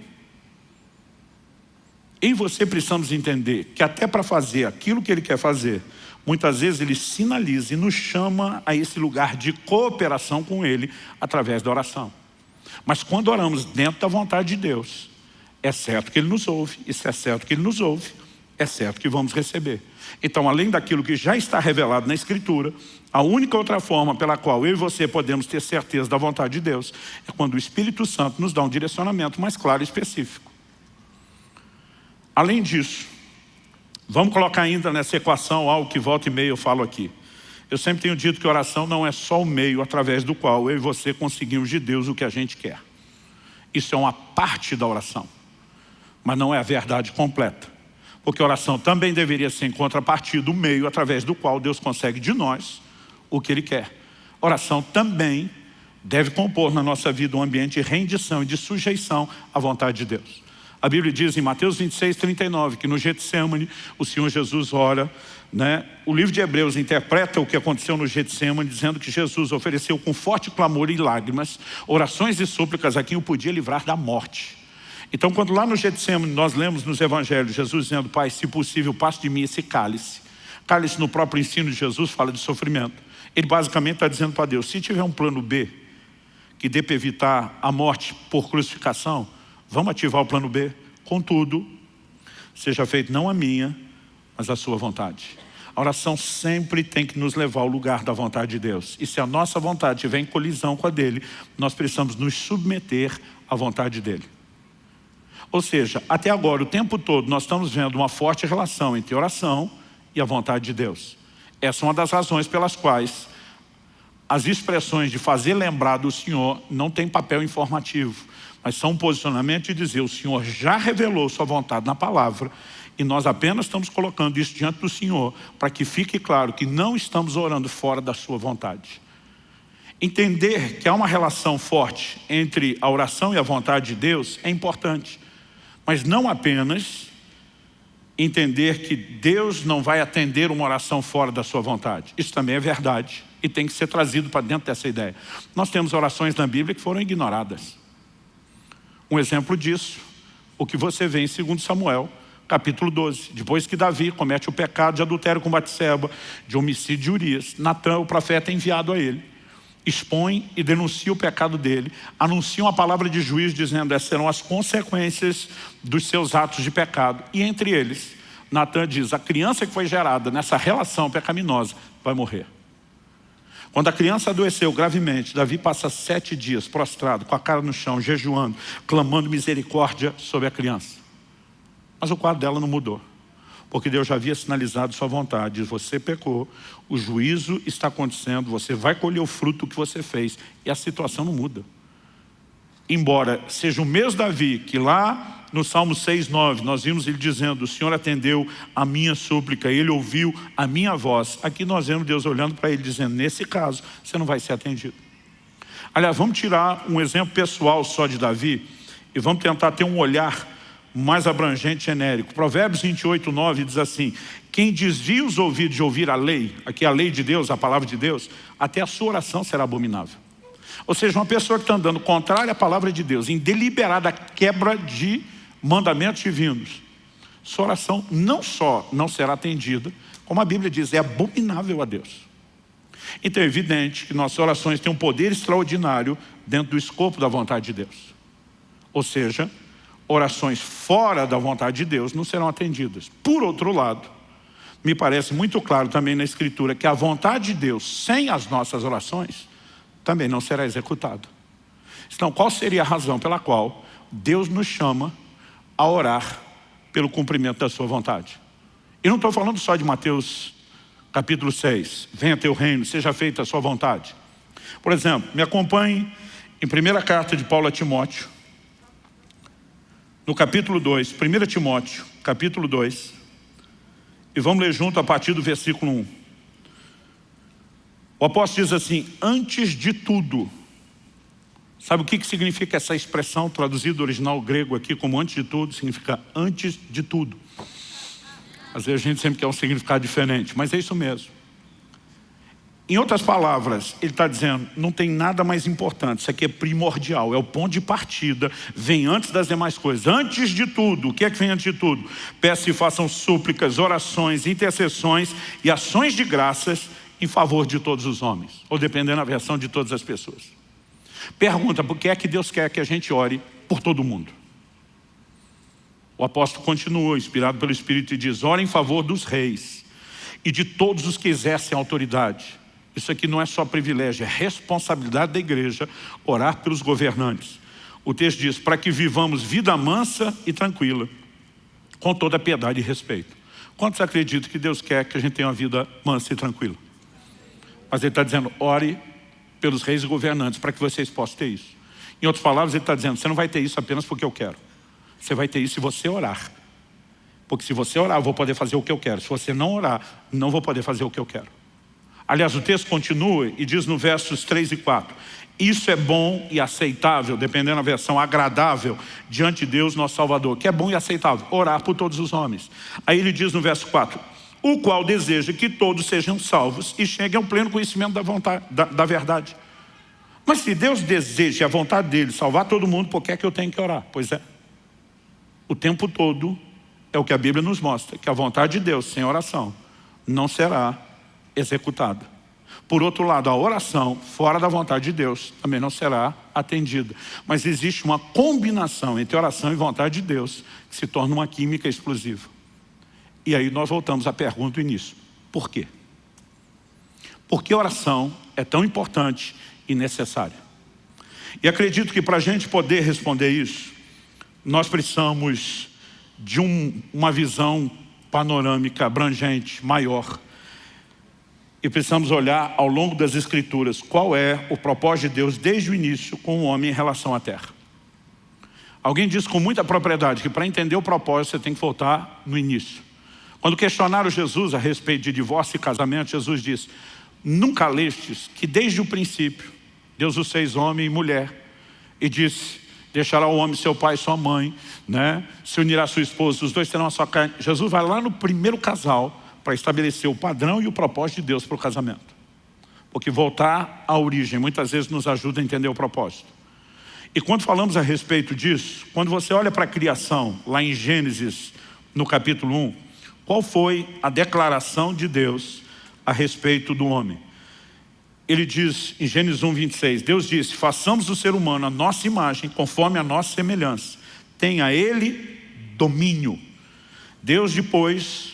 E você precisamos entender que até para fazer aquilo que Ele quer fazer, muitas vezes Ele sinaliza e nos chama a esse lugar de cooperação com Ele através da oração. Mas quando oramos dentro da vontade de Deus, é certo que Ele nos ouve, isso é certo que Ele nos ouve, é certo que vamos receber. Então, além daquilo que já está revelado na Escritura, a única outra forma pela qual eu e você podemos ter certeza da vontade de Deus é quando o Espírito Santo nos dá um direcionamento mais claro e específico. Além disso, vamos colocar ainda nessa equação algo que volta e meia eu falo aqui. Eu sempre tenho dito que oração não é só o meio através do qual eu e você conseguimos de Deus o que a gente quer. Isso é uma parte da oração, mas não é a verdade completa. Porque oração também deveria ser em contrapartida do meio através do qual Deus consegue de nós o que Ele quer. Oração também deve compor na nossa vida um ambiente de rendição e de sujeição à vontade de Deus. A Bíblia diz em Mateus 26, 39, que no Getsemane o Senhor Jesus ora, né? o livro de Hebreus interpreta o que aconteceu no Getsemane, dizendo que Jesus ofereceu com forte clamor e lágrimas, orações e súplicas a quem o podia livrar da morte. Então, quando lá no Getsemane nós lemos nos evangelhos Jesus dizendo, Pai, se possível, passe de mim esse cálice. Cálice no próprio ensino de Jesus fala de sofrimento. Ele basicamente está dizendo para Deus, se tiver um plano B, que dê para evitar a morte por crucificação, vamos ativar o plano B. Contudo, seja feito não a minha, mas a sua vontade. A oração sempre tem que nos levar ao lugar da vontade de Deus. E se a nossa vontade estiver em colisão com a dele, nós precisamos nos submeter à vontade dele. Ou seja, até agora, o tempo todo, nós estamos vendo uma forte relação entre oração e a vontade de Deus. Essa é uma das razões pelas quais as expressões de fazer lembrar do Senhor não tem papel informativo, mas são um posicionamento de dizer, o Senhor já revelou sua vontade na palavra E nós apenas estamos colocando isso diante do Senhor para que fique claro que não estamos orando fora da sua vontade. Entender que há uma relação forte entre a oração e a vontade de Deus é importante. Mas não apenas entender que Deus não vai atender uma oração fora da sua vontade. Isso também é verdade e tem que ser trazido para dentro dessa ideia. Nós temos orações na Bíblia que foram ignoradas. Um exemplo disso, o que você vê em 2 Samuel, capítulo 12. Depois que Davi comete o pecado de adultério com Batseba, de homicídio de Urias, Natan, o profeta, é enviado a ele. Expõe e denuncia o pecado dele, anuncia uma palavra de juízo dizendo essas serão as consequências dos seus atos de pecado. E entre eles, Natan diz, a criança que foi gerada nessa relação pecaminosa vai morrer. Quando a criança adoeceu gravemente, Davi passa sete dias prostrado, com a cara no chão, jejuando, clamando misericórdia sobre a criança. Mas o quadro dela não mudou. Porque Deus já havia sinalizado sua vontade. Você pecou, o juízo está acontecendo, você vai colher o fruto que você fez. E a situação não muda. Embora seja o mesmo Davi que lá no Salmo 6, 9, nós vimos ele dizendo, o Senhor atendeu a minha súplica, Ele ouviu a minha voz. Aqui nós vemos Deus olhando para ele dizendo, nesse caso, você não vai ser atendido. Aliás, vamos tirar um exemplo pessoal só de Davi e vamos tentar ter um olhar mais abrangente, genérico. Provérbios 28, 9 diz assim, quem desvia os ouvidos de ouvir a lei, aqui a lei de Deus, a palavra de Deus, até a sua oração será abominável. Ou seja, uma pessoa que está andando contrária à palavra de Deus, em deliberada quebra de mandamentos divinos, sua oração não só não será atendida, como a Bíblia diz, é abominável a Deus. Então é evidente que nossas orações têm um poder extraordinário dentro do escopo da vontade de Deus. Ou seja, orações fora da vontade de Deus não serão atendidas. Por outro lado, me parece muito claro também na Escritura que a vontade de Deus, sem as nossas orações, também não será executada. Então, qual seria a razão pela qual Deus nos chama a orar pelo cumprimento da sua vontade. E não estou falando só de Mateus capítulo 6, venha teu reino, seja feita a sua vontade. Por exemplo, me acompanhe em primeira carta de Paulo a Timóteo, no capítulo 2, 1 Timóteo, capítulo 2, e vamos ler junto a partir do versículo 1. O apóstolo diz assim, antes de tudo, Sabe o que, que significa essa expressão traduzida do original grego aqui como antes de tudo? Significa antes de tudo. Às vezes a gente sempre quer um significado diferente, mas é isso mesmo. Em outras palavras, ele está dizendo, não tem nada mais importante, isso aqui é primordial, é o ponto de partida, vem antes das demais coisas. Antes de tudo, o que é que vem antes de tudo? Peça e façam súplicas, orações, intercessões e ações de graças em favor de todos os homens, ou dependendo da versão de todas as pessoas. Pergunta, por que é que Deus quer que a gente ore por todo mundo? O apóstolo continua, inspirado pelo Espírito, e diz, ore em favor dos reis e de todos os que exercem autoridade. Isso aqui não é só privilégio, é responsabilidade da igreja orar pelos governantes. O texto diz, para que vivamos vida mansa e tranquila, com toda piedade e respeito. Quantos acreditam que Deus quer que a gente tenha uma vida mansa e tranquila? Mas ele está dizendo, ore pelos reis e governantes, para que vocês possam ter isso. Em outras palavras, ele está dizendo, você não vai ter isso apenas porque eu quero. Você vai ter isso se você orar. Porque se você orar, eu vou poder fazer o que eu quero. Se você não orar, não vou poder fazer o que eu quero. Aliás, o texto continua e diz no versos 3 e 4, isso é bom e aceitável, dependendo da versão, agradável, diante de Deus, nosso Salvador, que é bom e aceitável, orar por todos os homens. Aí ele diz no verso 4, o qual deseja que todos sejam salvos e cheguem ao pleno conhecimento da, vontade, da, da verdade. Mas se Deus deseja a vontade dele salvar todo mundo, por que é que eu tenho que orar? Pois é, o tempo todo é o que a Bíblia nos mostra, que a vontade de Deus sem oração não será executada. Por outro lado, a oração fora da vontade de Deus também não será atendida. Mas existe uma combinação entre oração e vontade de Deus que se torna uma química explosiva. E aí nós voltamos à pergunta do início. Por quê? Por que oração é tão importante e necessária? E acredito que para a gente poder responder isso, nós precisamos de um, uma visão panorâmica, abrangente, maior. E precisamos olhar ao longo das Escrituras qual é o propósito de Deus desde o início com o homem em relação à terra. Alguém disse com muita propriedade que para entender o propósito você tem que voltar no início. Quando questionaram Jesus a respeito de divórcio e casamento, Jesus disse, nunca lestes que desde o princípio Deus os fez homem e mulher e disse, deixará o homem seu pai e sua mãe, né? se unirá sua esposa, os dois terão a sua carne. Jesus vai lá no primeiro casal para estabelecer o padrão e o propósito de Deus para o casamento. Porque voltar à origem muitas vezes nos ajuda a entender o propósito. E quando falamos a respeito disso, quando você olha para a criação, lá em Gênesis, no capítulo 1, qual foi a declaração de Deus a respeito do homem? Ele diz em Gênesis 1, 26, Deus disse, façamos o ser humano a nossa imagem, conforme a nossa semelhança. Tenha ele domínio. Deus depois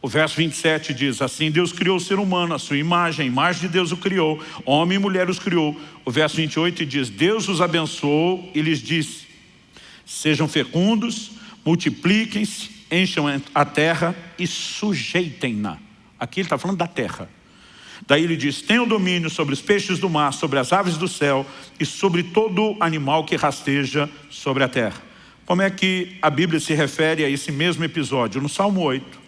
o verso 27 diz assim, Deus criou o ser humano, a sua imagem, a imagem de Deus o criou, homem e mulher os criou. O verso 28 diz, Deus os abençoou e lhes disse, sejam fecundos, multipliquem-se, encham a terra e sujeitem-na. Aqui ele está falando da terra. Daí ele diz, tenham domínio sobre os peixes do mar, sobre as aves do céu e sobre todo animal que rasteja sobre a terra. Como é que a Bíblia se refere a esse mesmo episódio? No Salmo 8,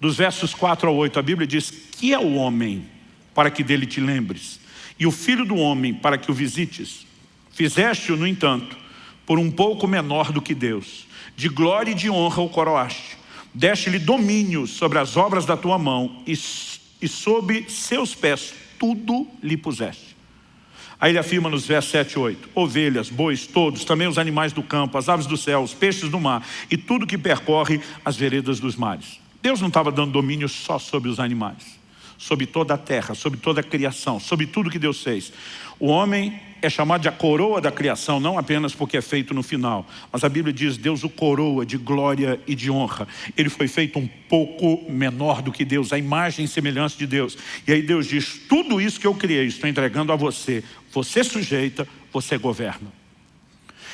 dos versos 4 a 8, a Bíblia diz, que é o homem para que dele te lembres, e o filho do homem para que o visites. Fizeste-o, no entanto, por um pouco menor do que Deus. De glória e de honra o coroaste. Deste-lhe domínio sobre as obras da tua mão e, e sob seus pés tudo lhe puseste. Aí ele afirma nos versos 7 e 8, ovelhas, bois, todos, também os animais do campo, as aves do céu, os peixes do mar e tudo que percorre as veredas dos mares. Deus não estava dando domínio só sobre os animais, sobre toda a terra, sobre toda a criação, sobre tudo que Deus fez. O homem é chamado de a coroa da criação, não apenas porque é feito no final, mas a Bíblia diz, Deus o coroa de glória e de honra. Ele foi feito um pouco menor do que Deus, a imagem e semelhança de Deus. E aí Deus diz, tudo isso que eu criei, estou entregando a você. Você sujeita, você governa.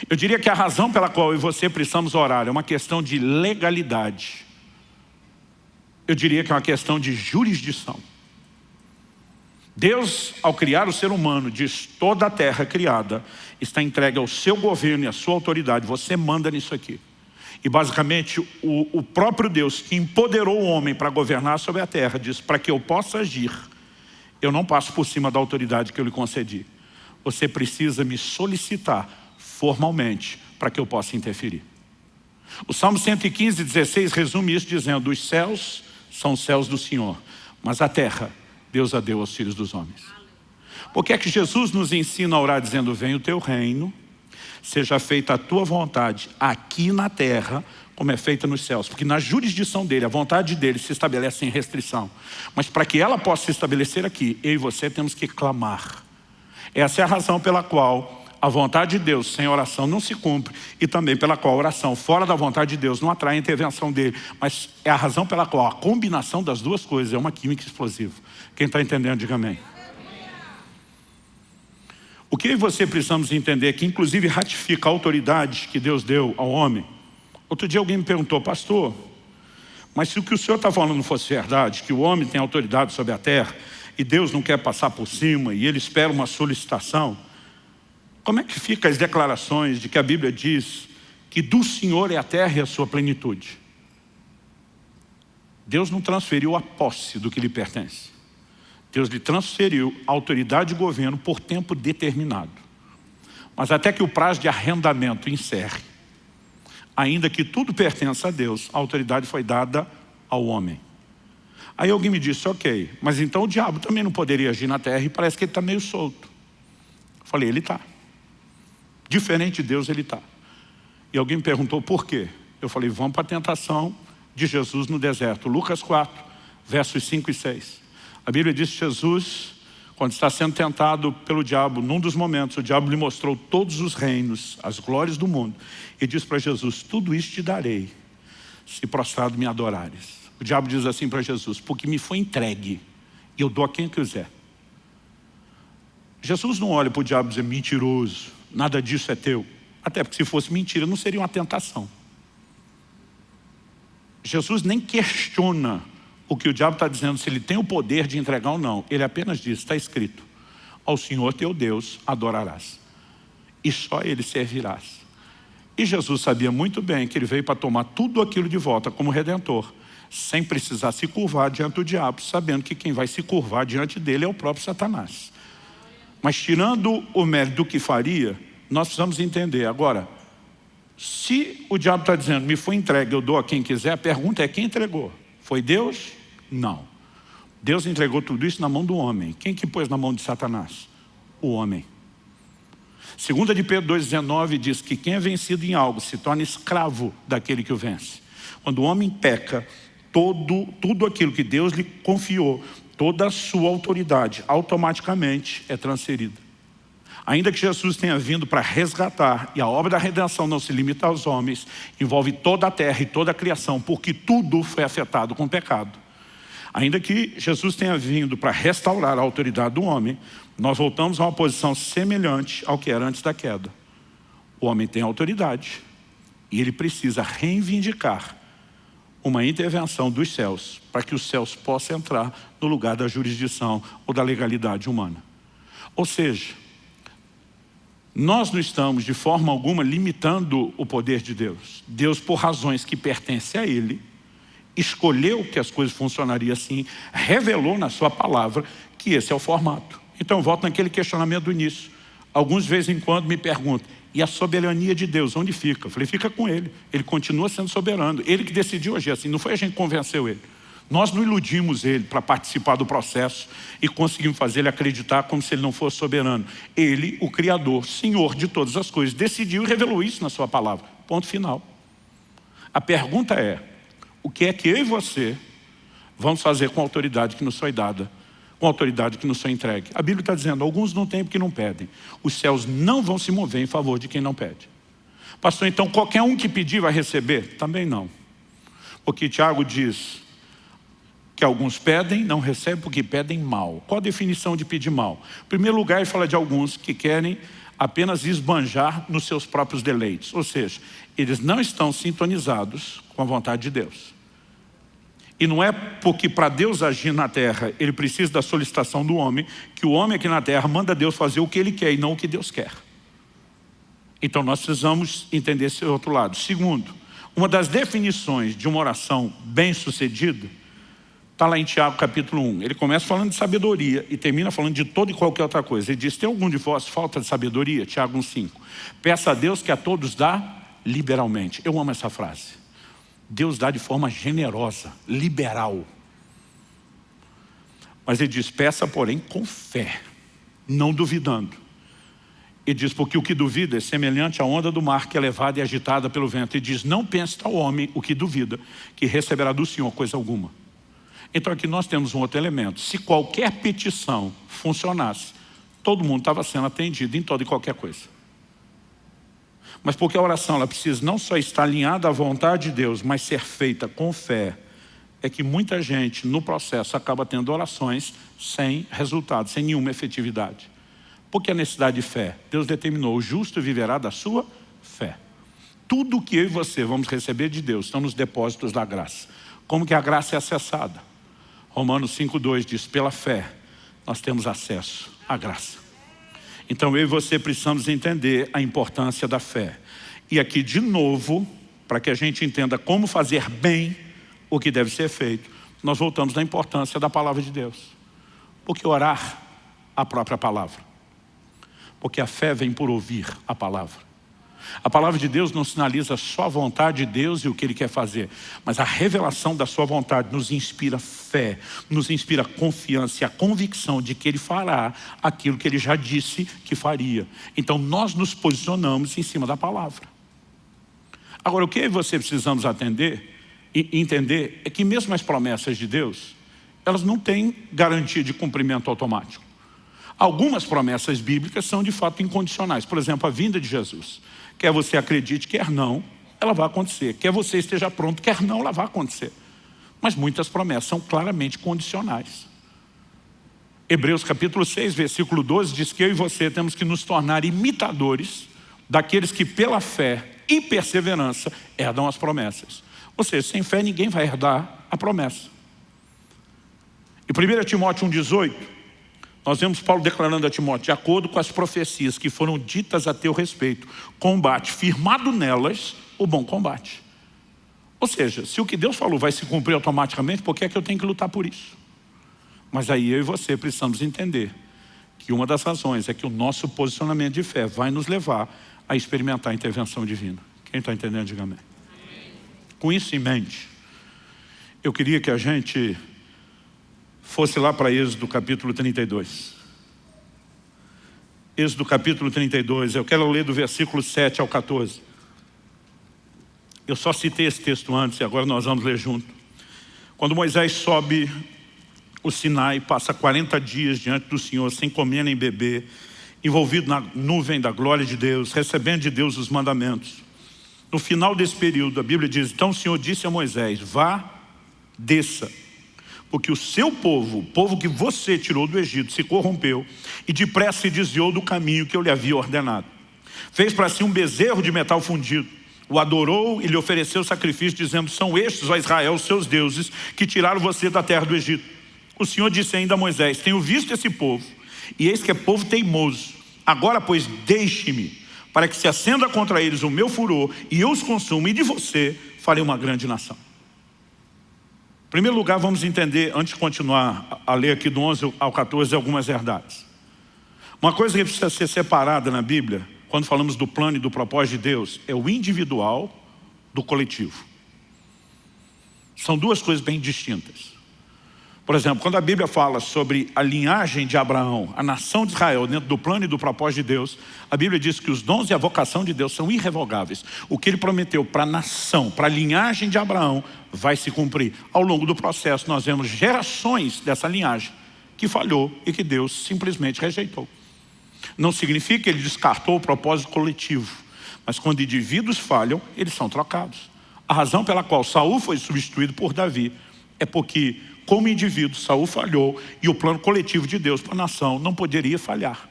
Eu diria que a razão pela qual eu e você precisamos orar é uma questão de legalidade eu diria que é uma questão de jurisdição. Deus, ao criar o ser humano, diz toda a terra criada está entregue ao seu governo e à sua autoridade. Você manda nisso aqui. E basicamente o, o próprio Deus que empoderou o homem para governar sobre a terra diz, para que eu possa agir, eu não passo por cima da autoridade que eu lhe concedi. Você precisa me solicitar formalmente para que eu possa interferir. O Salmo 115, 16 resume isso dizendo, os céus são os céus do Senhor, mas a terra Deus a deu aos filhos dos homens. Por que é que Jesus nos ensina a orar dizendo, vem o teu reino, seja feita a tua vontade aqui na terra, como é feita nos céus. Porque na jurisdição dele, a vontade dele se estabelece sem restrição. Mas para que ela possa se estabelecer aqui, eu e você temos que clamar. Essa é a razão pela qual a vontade de Deus sem oração não se cumpre e também pela qual a oração fora da vontade de Deus não atrai a intervenção dele. Mas é a razão pela qual a combinação das duas coisas é uma química explosiva. Quem está entendendo, diga amém. O que você precisamos entender é que inclusive ratifica a autoridade que Deus deu ao homem. Outro dia alguém me perguntou, pastor, mas se o que o senhor está falando fosse verdade, que o homem tem autoridade sobre a terra e Deus não quer passar por cima e ele espera uma solicitação, como é que fica as declarações de que a Bíblia diz que do Senhor é a terra e a sua plenitude? Deus não transferiu a posse do que lhe pertence. Deus lhe transferiu autoridade de governo por tempo determinado. Mas até que o prazo de arrendamento encerre, ainda que tudo pertença a Deus, a autoridade foi dada ao homem. Aí alguém me disse, ok, mas então o diabo também não poderia agir na terra e parece que ele está meio solto. Eu falei, ele está. Diferente de Deus ele está. E alguém me perguntou por quê? Eu falei, vamos para a tentação de Jesus no deserto. Lucas 4, versos 5 e 6. A Bíblia diz que Jesus, quando está sendo tentado pelo diabo, num dos momentos, o diabo lhe mostrou todos os reinos, as glórias do mundo. E diz para Jesus, tudo isso te darei, se prostrado me adorares. O diabo diz assim para Jesus, porque me foi entregue, e eu dou a quem quiser. Jesus não olha para o diabo e diz, mentiroso, nada disso é teu. Até porque se fosse mentira, não seria uma tentação. Jesus nem questiona o que o diabo está dizendo, se ele tem o poder de entregar ou não. Ele apenas diz, está escrito, ao Senhor teu Deus adorarás. E só ele servirás. E Jesus sabia muito bem que ele veio para tomar tudo aquilo de volta como Redentor, sem precisar se curvar diante do diabo, sabendo que quem vai se curvar diante dele é o próprio Satanás. Mas tirando o mérito do que faria, nós precisamos entender. Agora, se o diabo está dizendo, me foi entregue, eu dou a quem quiser, a pergunta é quem entregou? Foi Deus? Não. Deus entregou tudo isso na mão do homem. Quem que pôs na mão de Satanás? O homem. Segunda de Pedro 2,19 diz que quem é vencido em algo se torna escravo daquele que o vence. Quando o homem peca, todo, tudo aquilo que Deus lhe confiou, toda a sua autoridade, automaticamente é transferida. Ainda que Jesus tenha vindo para resgatar, e a obra da redenção não se limita aos homens, envolve toda a terra e toda a criação, porque tudo foi afetado com o pecado. Ainda que Jesus tenha vindo para restaurar a autoridade do homem, nós voltamos a uma posição semelhante ao que era antes da queda. O homem tem autoridade e ele precisa reivindicar uma intervenção dos céus para que os céus possam entrar no lugar da jurisdição ou da legalidade humana. Ou seja, nós não estamos de forma alguma limitando o poder de Deus. Deus, por razões que pertencem a Ele, escolheu que as coisas funcionariam assim, revelou na sua palavra que esse é o formato. Então volto naquele questionamento do início. Alguns de vez em quando me perguntam, e a soberania de Deus, onde fica? Eu falei, fica com Ele. Ele continua sendo soberano. Ele que decidiu agir assim, não foi a gente que convenceu Ele. Nós não iludimos Ele para participar do processo e conseguimos fazer Ele acreditar como se Ele não fosse soberano. Ele, o Criador, Senhor de todas as coisas, decidiu e revelou isso na sua palavra. Ponto final. A pergunta é, o que é que eu e você vamos fazer com a autoridade que nos foi dada, com autoridade que nos foi entregue? A Bíblia está dizendo, alguns não têm porque não pedem. Os céus não vão se mover em favor de quem não pede. Pastor, então qualquer um que pedir vai receber? Também não. Porque Tiago diz que alguns pedem, não recebem porque pedem mal. Qual a definição de pedir mal? Em primeiro lugar, ele fala de alguns que querem apenas esbanjar nos seus próprios deleites. Ou seja, eles não estão sintonizados com a vontade de Deus. E não é porque para Deus agir na terra, ele precisa da solicitação do homem, que o homem aqui na terra manda Deus fazer o que ele quer e não o que Deus quer. Então nós precisamos entender esse outro lado. Segundo, uma das definições de uma oração bem sucedida Está lá em Tiago capítulo 1. Ele começa falando de sabedoria e termina falando de toda e qualquer outra coisa. Ele diz, tem algum de vós falta de sabedoria? Tiago 1,5. Peça a Deus que a todos dá liberalmente. Eu amo essa frase. Deus dá de forma generosa, liberal. Mas ele diz, peça porém com fé, não duvidando. Ele diz, porque o que duvida é semelhante à onda do mar que é levada e agitada pelo vento. Ele diz, não pense tal homem, o que duvida, que receberá do Senhor coisa alguma. Então aqui nós temos um outro elemento. Se qualquer petição funcionasse, todo mundo estava sendo atendido em toda e qualquer coisa. Mas porque a oração ela precisa não só estar alinhada à vontade de Deus, mas ser feita com fé, é que muita gente no processo acaba tendo orações sem resultado, sem nenhuma efetividade. Porque a necessidade de fé, Deus determinou, o justo viverá da sua fé. Tudo que eu e você vamos receber de Deus estão nos depósitos da graça. Como que a graça é acessada? Romanos 5,2 diz, pela fé nós temos acesso à graça. Então eu e você precisamos entender a importância da fé. E aqui de novo, para que a gente entenda como fazer bem o que deve ser feito, nós voltamos na importância da palavra de Deus. Porque orar a própria palavra. Porque a fé vem por ouvir a palavra. A palavra de Deus não sinaliza só a vontade de Deus e o que Ele quer fazer, mas a revelação da sua vontade nos inspira fé, nos inspira confiança e a convicção de que Ele fará aquilo que Ele já disse que faria. Então nós nos posicionamos em cima da palavra. Agora, o que você precisamos atender e entender é que mesmo as promessas de Deus, elas não têm garantia de cumprimento automático. Algumas promessas bíblicas são de fato incondicionais. Por exemplo, a vinda de Jesus. Quer você acredite, quer não, ela vai acontecer. Quer você esteja pronto, quer não, ela vai acontecer. Mas muitas promessas são claramente condicionais. Hebreus capítulo 6, versículo 12, diz que eu e você temos que nos tornar imitadores daqueles que pela fé e perseverança herdam as promessas. Ou seja, sem fé ninguém vai herdar a promessa. E 1 Timóteo 1,18 Nós vemos Paulo declarando a Timóteo, de acordo com as profecias que foram ditas a teu respeito, combate, firmado nelas, o bom combate. Ou seja, se o que Deus falou vai se cumprir automaticamente, por que é que eu tenho que lutar por isso? Mas aí eu e você precisamos entender que uma das razões é que o nosso posicionamento de fé vai nos levar a experimentar a intervenção divina. Quem está entendendo, diga amém. Com isso em mente, eu queria que a gente fosse lá para Êxodo capítulo 32. Êxodo capítulo 32, eu quero ler do versículo 7 ao 14. Eu só citei esse texto antes e agora nós vamos ler junto. Quando Moisés sobe o Sinai, passa 40 dias diante do Senhor, sem comer nem beber, envolvido na nuvem da glória de Deus, recebendo de Deus os mandamentos. No final desse período, a Bíblia diz, então o Senhor disse a Moisés, vá, desça, porque o seu povo, o povo que você tirou do Egito, se corrompeu e depressa se desviou do caminho que eu lhe havia ordenado. Fez para si um bezerro de metal fundido, o adorou e lhe ofereceu sacrifício, dizendo, são estes, ó Israel, os seus deuses, que tiraram você da terra do Egito. O Senhor disse ainda a Moisés, tenho visto esse povo, e eis que é povo teimoso. Agora, pois, deixe-me, para que se acenda contra eles o meu furor, e eu os consuma, e de você farei uma grande nação. Primeiro lugar, vamos entender, antes de continuar a ler aqui do 11 ao 14, algumas verdades. Uma coisa que precisa ser separada na Bíblia, quando falamos do plano e do propósito de Deus, é o individual do coletivo. São duas coisas bem distintas. Por exemplo, quando a Bíblia fala sobre a linhagem de Abraão, a nação de Israel, dentro do plano e do propósito de Deus, a Bíblia diz que os dons e a vocação de Deus são irrevogáveis. O que ele prometeu para a nação, para a linhagem de Abraão, vai se cumprir. Ao longo do processo, nós vemos gerações dessa linhagem que falhou e que Deus simplesmente rejeitou. Não significa que ele descartou o propósito coletivo, mas quando indivíduos falham, eles são trocados. A razão pela qual Saul foi substituído por Davi é porque como indivíduo, Saul falhou e o plano coletivo de Deus para a nação não poderia falhar.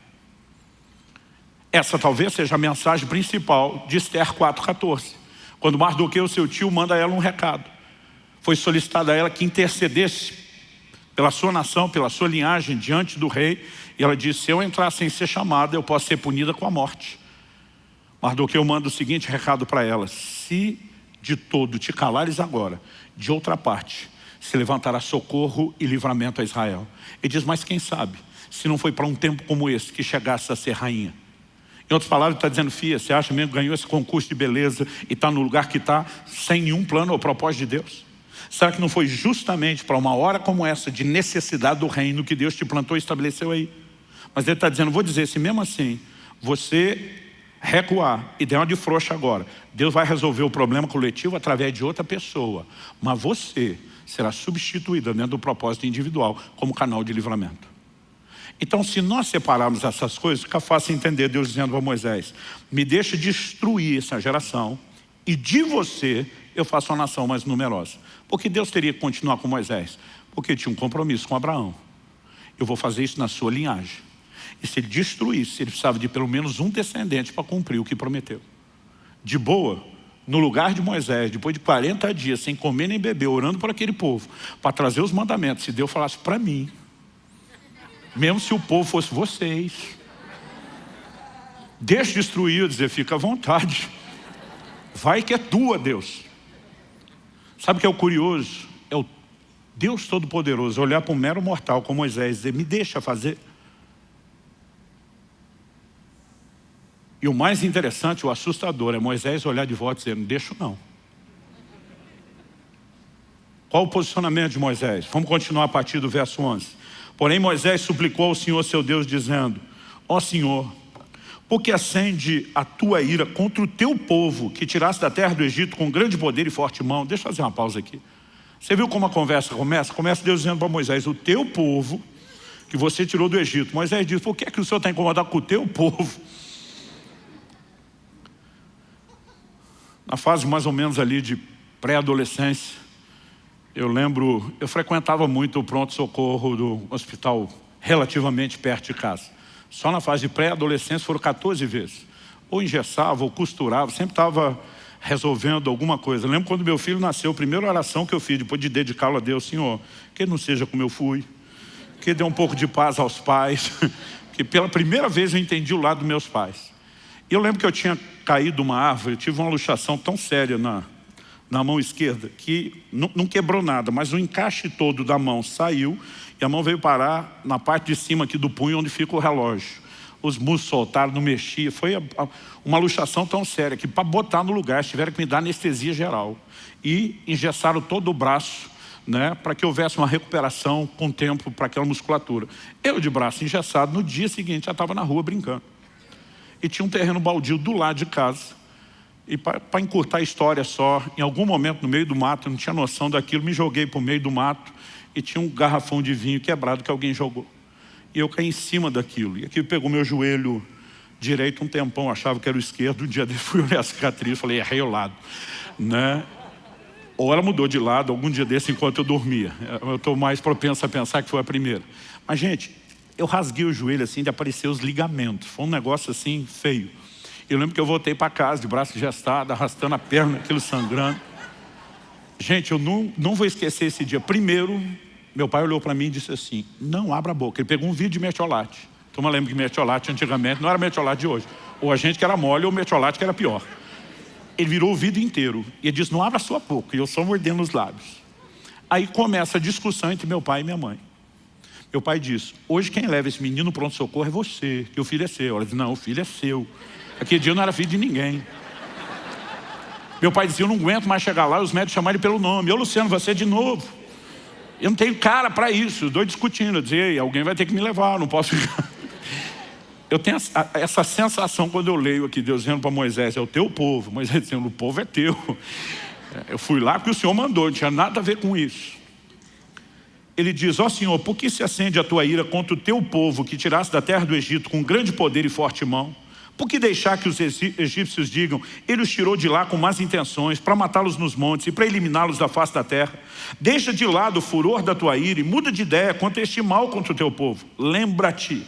Essa talvez seja a mensagem principal de Esther 4,14. Quando Mardoqueu, seu tio, manda a ela um recado. Foi solicitado a ela que intercedesse pela sua nação, pela sua linhagem, diante do rei. E ela disse, se eu entrar sem ser chamada, eu posso ser punida com a morte. Mardoqueu manda o seguinte recado para ela. Se de todo te calares agora, de outra parte, se levantará socorro e livramento a Israel. Ele diz, mas quem sabe, se não foi para um tempo como esse que chegasse a ser rainha. Em outras palavras, está dizendo, Fia, você acha mesmo que ganhou esse concurso de beleza e está no lugar que está, sem nenhum plano ou propósito de Deus? Será que não foi justamente para uma hora como essa, de necessidade do reino, que Deus te plantou e estabeleceu aí? Mas ele está dizendo, vou dizer, se mesmo assim, você recuar e der uma de frouxa agora, Deus vai resolver o problema coletivo através de outra pessoa. Mas você será substituída dentro do propósito individual como canal de livramento. Então, se nós separarmos essas coisas, fica fácil entender Deus dizendo para Moisés, me deixa destruir essa geração e de você eu faço uma nação mais numerosa. Porque Deus teria que continuar com Moisés? Porque tinha um compromisso com Abraão. Eu vou fazer isso na sua linhagem. E se ele destruísse, ele precisava de pelo menos um descendente para cumprir o que prometeu. De boa, no lugar de Moisés, depois de 40 dias, sem comer nem beber, orando por aquele povo, para trazer os mandamentos, se Deus falasse para mim, mesmo se o povo fosse vocês, deixa destruir, eu dizer, fica à vontade, vai que é tua, Deus. Sabe o que é o curioso? É o Deus Todo-Poderoso olhar para um mero mortal como Moisés e dizer, me deixa fazer. E o mais interessante, o assustador, é Moisés olhar de volta e dizer, não deixo não. Qual o posicionamento de Moisés? Vamos continuar a partir do verso 11. Porém Moisés suplicou ao Senhor seu Deus dizendo, ó Senhor, porque acende a tua ira contra o teu povo que tiraste da terra do Egito com grande poder e forte mão. Deixa eu fazer uma pausa aqui. Você viu como a conversa começa? Começa Deus dizendo para Moisés, o teu povo que você tirou do Egito. Moisés diz, por que, é que o Senhor está incomodado com o teu povo? Na fase mais ou menos ali de pré-adolescência, eu lembro, eu frequentava muito o pronto-socorro do hospital relativamente perto de casa. Só na fase de pré-adolescência foram 14 vezes. Ou engessava, ou costurava, sempre estava resolvendo alguma coisa. Eu lembro quando meu filho nasceu, a primeira oração que eu fiz, depois de dedicá-lo a Deus, Senhor, que não seja como eu fui. que deu um pouco de paz aos pais, *laughs* que pela primeira vez eu entendi o lado dos meus pais. Eu lembro que eu tinha caído uma árvore, tive uma luxação tão séria na, na mão esquerda, que não, quebrou nada, mas o encaixe todo da mão saiu e a mão veio parar na parte de cima aqui do punho, onde fica o relógio. Os músculos soltaram, não mexia. Foi uma luxação tão séria que para botar no lugar tiveram que me dar anestesia geral. E engessaram todo o braço né, para que houvesse uma recuperação com tempo para aquela musculatura. Eu de braço engessado, no dia seguinte já estava na rua brincando. E tinha um terreno baldio do lado de casa. E para encurtar a história só, em algum momento no meio do mato, eu não tinha noção daquilo, me joguei para o meio do mato e tinha um garrafão de vinho quebrado que alguém jogou. E eu caí em cima daquilo. E aquilo pegou meu joelho direito um tempão, achava que era o esquerdo. Um dia *laughs* dele fui olhar a cicatriz, falei, errei o lado. Né? Ou ela mudou de lado algum dia desse enquanto eu dormia. Eu estou mais propenso a pensar que foi a primeira. Mas, gente, eu rasguei o joelho assim de aparecer os ligamentos. Foi um negócio assim feio. Eu lembro que eu voltei para casa de braço gestado, arrastando a perna, aquilo sangrando. Gente, eu não, não vou esquecer esse dia. Primeiro, meu pai olhou para mim e disse assim, não abra a boca. Ele pegou um vídeo de metiolate. Então eu lembro que metiolate antigamente não era metiolate de hoje. Ou a gente que era mole ou metiolate que era pior. Ele virou o vidro inteiro. E ele disse, não abra a sua boca. E eu só mordendo os lábios. Aí começa a discussão entre meu pai e minha mãe. Meu pai disse, hoje quem leva esse menino pronto-socorro é você, que o filho é seu. Ela disse, não, o filho é seu. Aquele dia eu não era filho de ninguém. Meu pai dizia, eu não aguento mais chegar lá e os médicos chamarem pelo nome. Ô Luciano, você de novo. Eu não tenho cara para isso. Dois discutindo. Eu dizia, alguém vai ter que me levar, não posso ficar. eu tenho essa sensação quando eu leio aqui Deus dizendo para Moisés, é o teu povo. Moisés dizendo, o povo é teu. Eu fui lá porque o Senhor mandou, não tinha nada a ver com isso. Ele diz, ó oh, Senhor, por que se acende a tua ira contra o teu povo que tiraste da terra do Egito com grande poder e forte mão? Por que deixar que os egípcios digam, ele os tirou de lá com más intenções, para matá-los nos montes e para eliminá-los da face da terra? Deixa de lado o furor da tua ira e muda de ideia quanto a este mal contra o teu povo. Lembra-te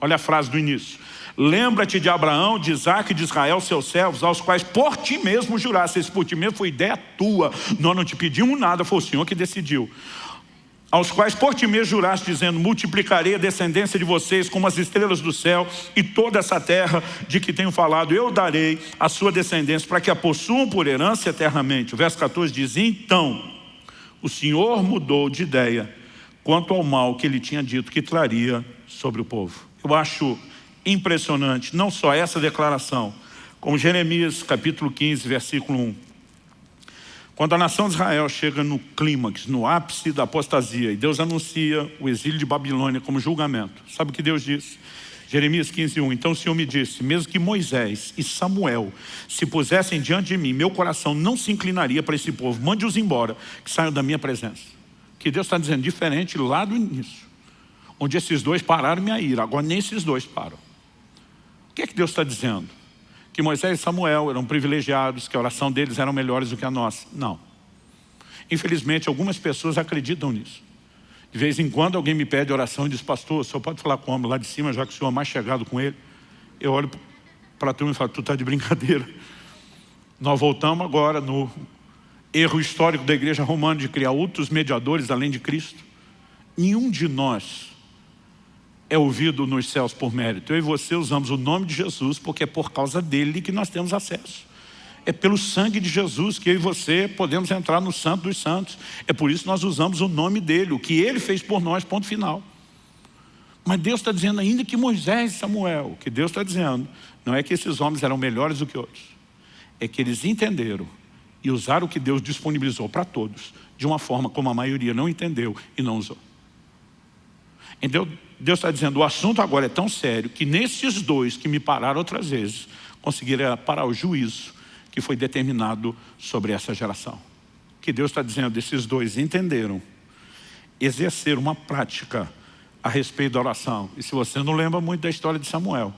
Olha a frase do início. Lembra-te de Abraão, de Isaac e de Israel, seus servos, aos quais por ti mesmo juraste. Esse por ti mesmo foi ideia tua. Nós não te pedimos nada, foi o Senhor que decidiu. Aos quais por ti mesmo juraste, dizendo, multiplicarei a descendência de vocês como as estrelas do céu e toda essa terra de que tenho falado, eu darei a sua descendência para que a possuam por herança eternamente. O verso 14 diz, então, o Senhor mudou de ideia quanto ao mal que ele tinha dito que traria sobre o povo. Eu acho impressionante, não só essa declaração, como Jeremias capítulo 15, versículo 1. Quando a nação de Israel chega no clímax, no ápice da apostasia, e Deus anuncia o exílio de Babilônia como julgamento. Sabe o que Deus diz? Jeremias 15, 1. Então o Senhor me disse, mesmo que Moisés e Samuel se pusessem diante de mim, meu coração não se inclinaria para esse povo. Mande-os embora, que saiam da minha presença. Que Deus está dizendo diferente lá do início onde esses dois pararam minha ira. Agora nem esses dois param. O que é que Deus está dizendo? Que Moisés e Samuel eram privilegiados, que a oração deles era melhores do que a nossa. Não. Infelizmente, algumas pessoas acreditam nisso. De vez em quando alguém me pede oração e diz, pastor, senhor pode falar com o homem lá de cima, já que o senhor é mais chegado com ele? Eu olho para a turma e falo, tu está de brincadeira. Nós voltamos agora no erro histórico da igreja romana de criar outros mediadores além de Cristo. Nenhum de nós é ouvido nos céus por mérito. Eu e você usamos o nome de Jesus porque é por causa dele que nós temos acesso. É pelo sangue de Jesus que eu e você podemos entrar no santo dos santos. É por isso que nós usamos o nome dele, o que ele fez por nós, ponto final. Mas Deus está dizendo ainda que Moisés e Samuel, o que Deus está dizendo, não é que esses homens eram melhores do que outros. É que eles entenderam e usaram o que Deus disponibilizou para todos, de uma forma como a maioria não entendeu e não usou. Então, Deus está dizendo, o assunto agora é tão sério que nesses dois que me pararam outras vezes, conseguiram parar o juízo que foi determinado sobre essa geração. Que Deus está dizendo, esses dois entenderam, exerceram uma prática a respeito da oração. E se você não lembra muito da história de Samuel,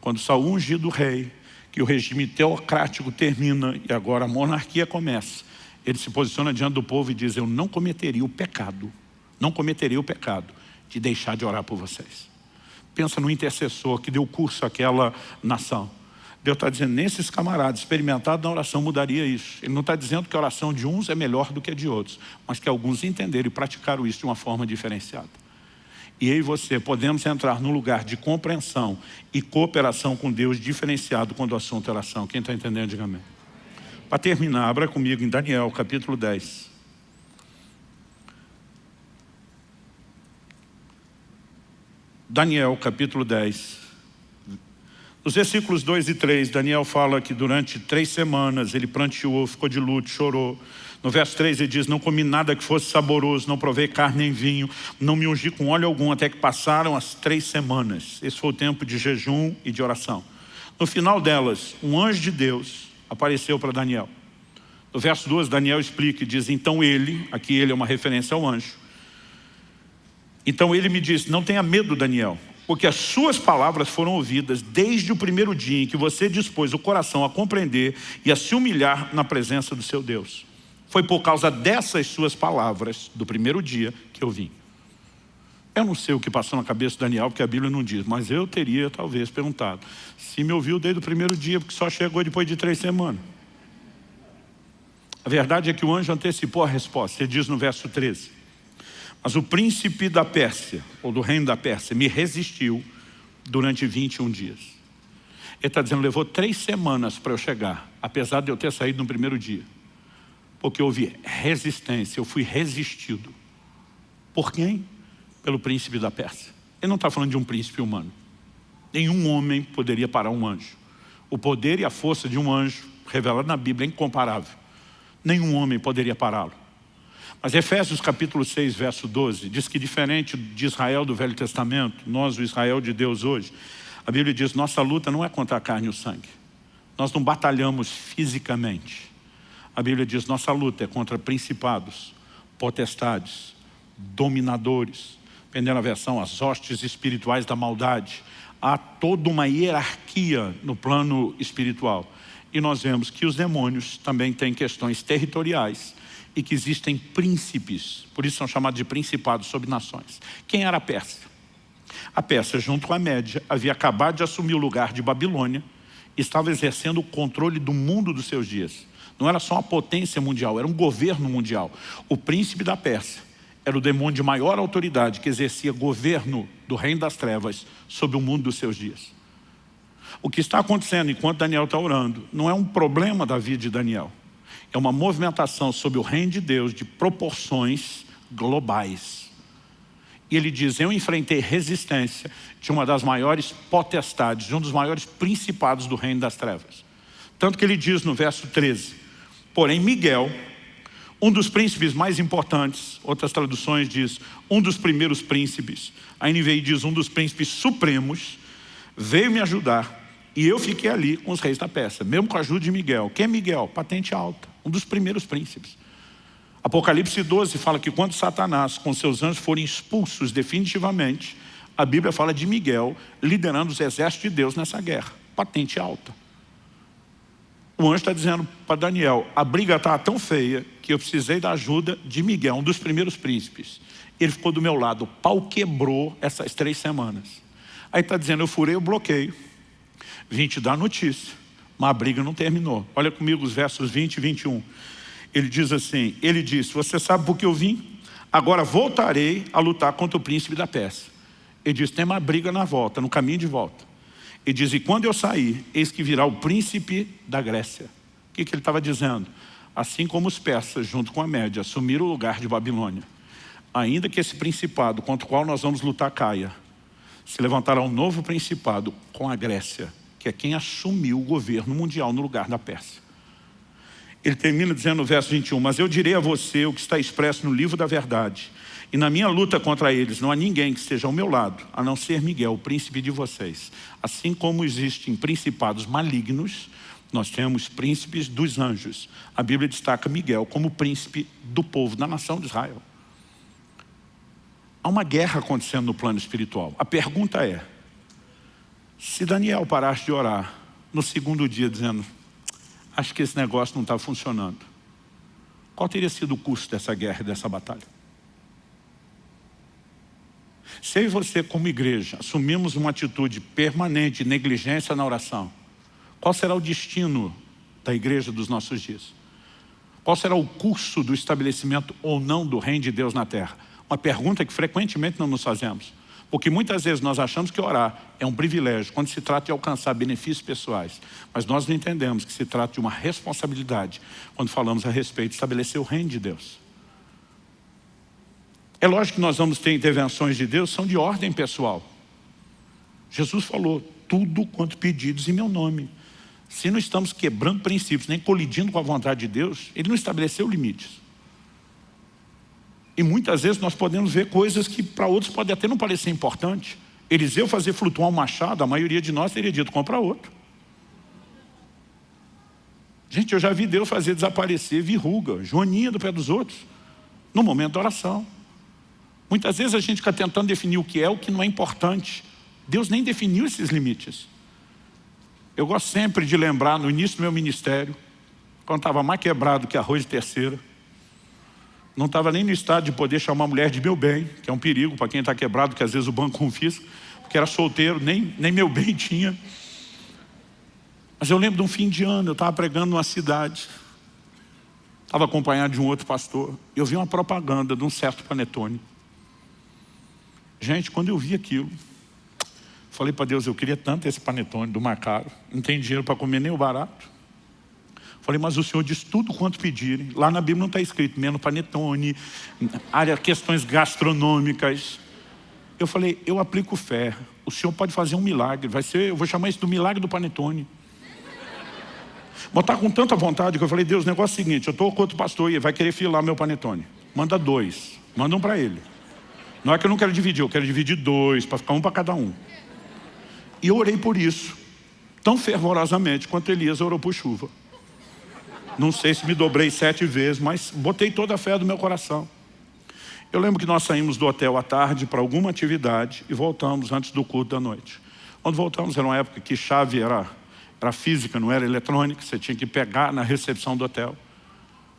quando Saul ungido rei, que o regime teocrático termina e agora a monarquia começa, ele se posiciona diante do povo e diz, eu não cometeria o pecado, não cometeria o pecado de deixar de orar por vocês. Pensa no intercessor que deu curso àquela nação. Deus está dizendo, nesses camaradas experimentados na oração mudaria isso. Ele não está dizendo que a oração de uns é melhor do que a de outros, mas que alguns entenderam e praticaram isso de uma forma diferenciada. e eu e você podemos entrar num lugar de compreensão e cooperação com Deus diferenciado quando o assunto é oração. Quem está entendendo, diga amém. Para terminar, abra comigo em Daniel, capítulo 10. Daniel, capítulo 10. Nos versículos 2 e 3, Daniel fala que durante três semanas ele pranteou, ficou de luto, chorou. No verso 3 ele diz, não comi nada que fosse saboroso, não provei carne nem vinho, não me ungi com óleo algum, até que passaram as três semanas. Esse foi o tempo de jejum e de oração. No final delas, um anjo de Deus apareceu para Daniel. No verso 12, Daniel explica e diz, então ele, aqui ele é uma referência ao anjo, então ele me disse, não tenha medo Daniel, porque as suas palavras foram ouvidas desde o primeiro dia em que você dispôs o coração a compreender e a se humilhar na presença do seu Deus. Foi por causa dessas suas palavras, do primeiro dia, que eu vim. Eu não sei o que passou na cabeça de Daniel, porque a Bíblia não diz, mas eu teria talvez perguntado. Se me ouviu desde o primeiro dia, porque só chegou depois de três semanas. A verdade é que o anjo antecipou a resposta. Ele diz no verso 13. Mas o príncipe da Pérsia, ou do reino da Pérsia, me resistiu durante 21 dias. Ele está dizendo, levou três semanas para eu chegar, apesar de eu ter saído no primeiro dia porque houve resistência, eu fui resistido. Por quem? Pelo príncipe da Pérsia. Ele não está falando de um príncipe humano. Nenhum homem poderia parar um anjo. O poder e a força de um anjo, revelado na Bíblia, é incomparável. Nenhum homem poderia pará-lo. Mas Efésios capítulo 6, verso 12, diz que diferente de Israel do Velho Testamento, nós, o Israel de Deus hoje, a Bíblia diz, nossa luta não é contra a carne e o sangue. Nós não batalhamos fisicamente. A Bíblia diz, nossa luta é contra principados, potestades, dominadores, dependendo da versão, as hostes espirituais da maldade. Há toda uma hierarquia no plano espiritual. E nós vemos que os demônios também têm questões territoriais e que existem príncipes, por isso são chamados de principados sobre nações. Quem era a Pérsia? A Pérsia, junto com a Média, havia acabado de assumir o lugar de Babilônia, estava exercendo o controle do mundo dos seus dias. Não era só uma potência mundial, era um governo mundial. O príncipe da Pérsia era o demônio de maior autoridade que exercia governo do reino das trevas sobre o mundo dos seus dias. O que está acontecendo enquanto Daniel está orando não é um problema da vida de Daniel. É uma movimentação sobre o reino de Deus de proporções globais. E ele diz, eu enfrentei resistência de uma das maiores potestades, de um dos maiores principados do reino das trevas. Tanto que ele diz no verso 13, Porém, Miguel, um dos príncipes mais importantes, outras traduções diz, um dos primeiros príncipes, a NVI diz um dos príncipes supremos, veio me ajudar e eu fiquei ali com os reis da peça, mesmo com a ajuda de Miguel. Quem é Miguel? Patente alta, um dos primeiros príncipes. Apocalipse 12 fala que quando Satanás com seus anjos forem expulsos definitivamente, a Bíblia fala de Miguel liderando os exércitos de Deus nessa guerra. Patente alta. O anjo está dizendo para Daniel, a briga está tão feia que eu precisei da ajuda de Miguel, um dos primeiros príncipes. Ele ficou do meu lado, o pau quebrou essas três semanas. Aí está dizendo, eu furei o bloqueio, vim te dar notícia, mas a briga não terminou. Olha comigo os versos 20 e 21. Ele diz assim, ele disse, você sabe por que eu vim? Agora voltarei a lutar contra o príncipe da Pérsia. Ele diz, tem uma briga na volta, no caminho de volta. E diz, e quando eu sair, eis que virá o príncipe da Grécia. O que, que ele estava dizendo? Assim como os persas, junto com a média, assumiram o lugar de Babilônia, ainda que esse principado contra o qual nós vamos lutar caia, se levantará um novo principado com a Grécia, que é quem assumiu o governo mundial no lugar da Pérsia. Ele termina dizendo no verso 21, mas eu direi a você o que está expresso no livro da verdade, e na minha luta contra eles não há ninguém que esteja ao meu lado, a não ser Miguel, o príncipe de vocês. Assim como existem principados malignos, nós temos príncipes dos anjos. A Bíblia destaca Miguel como príncipe do povo, da nação de Israel. Há uma guerra acontecendo no plano espiritual. A pergunta é, se Daniel parasse de orar no segundo dia dizendo, acho que esse negócio não está funcionando, qual teria sido o custo dessa guerra dessa batalha? Se eu e você, como igreja, assumimos uma atitude permanente de negligência na oração, qual será o destino da igreja dos nossos dias? Qual será o curso do estabelecimento ou não do reino de Deus na terra? Uma pergunta que frequentemente não nos fazemos. Porque muitas vezes nós achamos que orar é um privilégio, quando se trata de alcançar benefícios pessoais. Mas nós não entendemos que se trata de uma responsabilidade, quando falamos a respeito de estabelecer o reino de Deus. É lógico que nós vamos ter intervenções de Deus, são de ordem pessoal. Jesus falou, tudo quanto pedidos em meu nome. Se não estamos quebrando princípios, nem colidindo com a vontade de Deus, Ele não estabeleceu limites. E muitas vezes nós podemos ver coisas que para outros pode até não parecer importante. Eliseu fazer flutuar um machado, a maioria de nós teria dito, compra outro. Gente, eu já vi Deus fazer desaparecer verruga, joaninha do pé dos outros, no momento da oração. Muitas vezes a gente fica tentando definir o que é, o que não é importante. Deus nem definiu esses limites. Eu gosto sempre de lembrar, no início do meu ministério, quando estava mais quebrado que arroz de terceira, não estava nem no estado de poder chamar a mulher de meu bem, que é um perigo para quem está quebrado, que às vezes o banco confisca, porque era solteiro, nem, nem meu bem tinha. Mas eu lembro de um fim de ano, eu estava pregando numa cidade, estava acompanhado de um outro pastor, eu vi uma propaganda de um certo panetone. Gente, quando eu vi aquilo, falei para Deus, eu queria tanto esse panetone do Macaro, não tem dinheiro para comer nem o barato. Falei, mas o Senhor diz tudo quanto pedirem. Lá na Bíblia não está escrito menos panetone, área, questões gastronômicas. Eu falei, eu aplico fé. O Senhor pode fazer um milagre. Vai ser, eu vou chamar isso do milagre do panetone. Botar com tanta vontade que eu falei, Deus, o negócio é o seguinte, eu estou com outro pastor e vai querer filar meu panetone. Manda dois. Manda um para ele. Não é que eu não quero dividir, eu quero dividir dois, para ficar um para cada um. E eu orei por isso, tão fervorosamente quanto Elias orou por chuva. Não sei se me dobrei sete vezes, mas botei toda a fé do meu coração. Eu lembro que nós saímos do hotel à tarde para alguma atividade e voltamos antes do culto da noite. Quando voltamos, era uma época que chave era, era física, não era eletrônica, você tinha que pegar na recepção do hotel.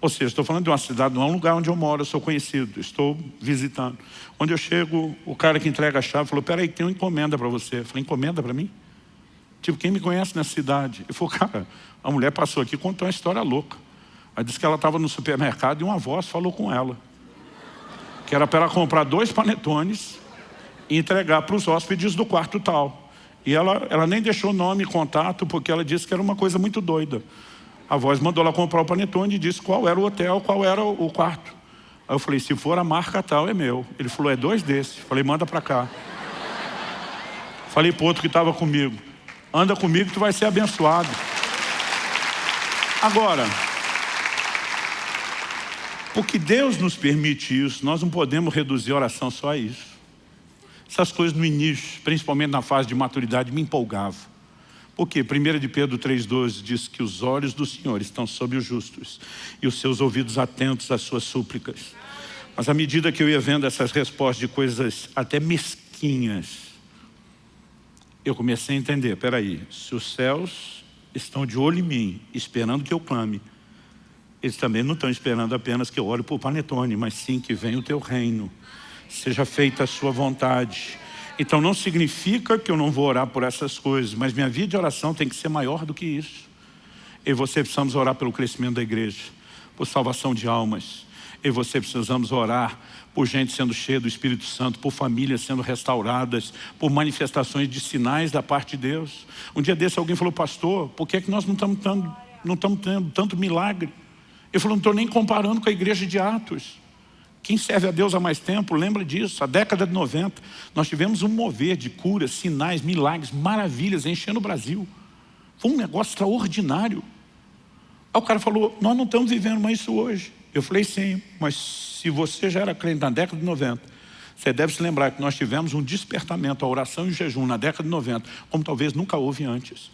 Ou seja, estou falando de uma cidade, não é um lugar onde eu moro, eu sou conhecido, estou visitando. Onde eu chego, o cara que entrega a chave falou, peraí, tem uma encomenda para você. Eu falei, encomenda para mim? Tipo, quem me conhece nessa cidade? Ele falou, cara, a mulher passou aqui e contou uma história louca. Aí disse que ela estava no supermercado e uma voz falou com ela. Que era para ela comprar dois panetones e entregar para os hóspedes do quarto tal. E ela, ela nem deixou nome e contato porque ela disse que era uma coisa muito doida. A voz mandou ela comprar o panetone e disse qual era o hotel, qual era o quarto. Aí eu falei, se for a marca tal, é meu. Ele falou, é dois desses. Falei, manda para cá. Falei para outro que estava comigo, anda comigo tu vai ser abençoado. Agora, porque Deus nos permite isso, nós não podemos reduzir a oração só a isso. Essas coisas no início, principalmente na fase de maturidade, me empolgavam. Por quê? 1 de Pedro 3,12 diz que os olhos do Senhor estão sobre os justos e os seus ouvidos atentos às suas súplicas. Mas à medida que eu ia vendo essas respostas de coisas até mesquinhas, eu comecei a entender, peraí, se os céus estão de olho em mim, esperando que eu clame, eles também não estão esperando apenas que eu ore por panetone, mas sim que venha o teu reino, seja feita a sua vontade. Então não significa que eu não vou orar por essas coisas, mas minha vida de oração tem que ser maior do que isso. Eu e você precisamos orar pelo crescimento da igreja, por salvação de almas. E você precisamos orar por gente sendo cheia do Espírito Santo, por famílias sendo restauradas, por manifestações de sinais da parte de Deus. Um dia desse alguém falou, pastor, por que, é que nós não estamos, tendo, não estamos tendo tanto milagre? Eu falei, não estou nem comparando com a igreja de Atos. Quem serve a Deus há mais tempo, lembra disso, a década de 90, nós tivemos um mover de curas, sinais, milagres, maravilhas, enchendo o Brasil. Foi um negócio extraordinário. Aí o cara falou, nós não estamos vivendo mais isso hoje. Eu falei, sim, mas se você já era crente na década de 90, você deve se lembrar que nós tivemos um despertamento à oração e jejum na década de 90, como talvez nunca houve antes.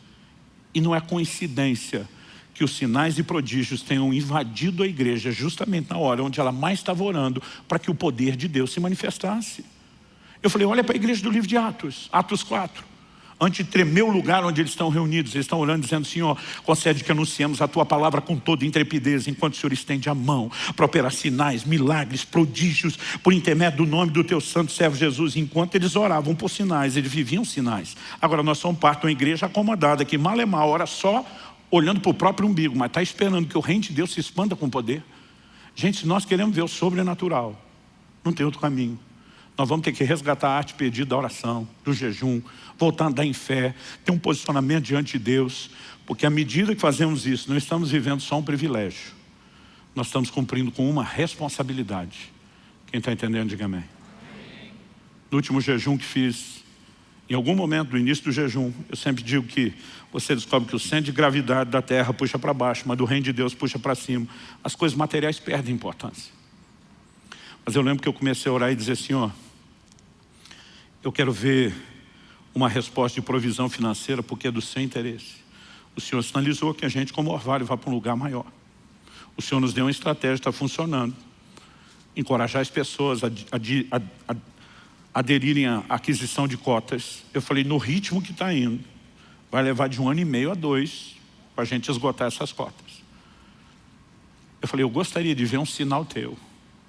E não é coincidência que os sinais e prodígios tenham invadido a igreja justamente na hora onde ela mais estava orando para que o poder de Deus se manifestasse. Eu falei, olha para a igreja do livro de Atos, Atos 4. Antes de tremer o lugar onde eles estão reunidos, eles estão orando dizendo, Senhor, concede que anunciemos a Tua palavra com toda intrepidez, enquanto o Senhor estende a mão para operar sinais, milagres, prodígios, por intermédio do nome do Teu santo servo Jesus. Enquanto eles oravam por sinais, eles viviam sinais. Agora nós somos parte de uma igreja acomodada, que mal é mal, ora só olhando para o próprio umbigo, mas está esperando que o reino de Deus se expanda com poder. Gente, se nós queremos ver o sobrenatural, não tem outro caminho. Nós vamos ter que resgatar a arte perdida da oração, do jejum, voltar a andar em fé, ter um posicionamento diante de Deus, porque à medida que fazemos isso, não estamos vivendo só um privilégio, nós estamos cumprindo com uma responsabilidade. Quem está entendendo, diga amém. No último jejum que fiz, em algum momento do início do jejum, eu sempre digo que você descobre que o centro de gravidade da terra puxa para baixo, mas do reino de Deus puxa para cima. As coisas materiais perdem importância. Mas eu lembro que eu comecei a orar e dizer, Senhor, eu quero ver uma resposta de provisão financeira porque é do seu interesse. O Senhor sinalizou que a gente, como orvalho, vá para um lugar maior. O Senhor nos deu uma estratégia, está funcionando. Encorajar as pessoas a, a, a, a aderirem à aquisição de cotas. Eu falei, no ritmo que está indo, vai levar de um ano e meio a dois para a gente esgotar essas cotas. Eu falei, eu gostaria de ver um sinal teu.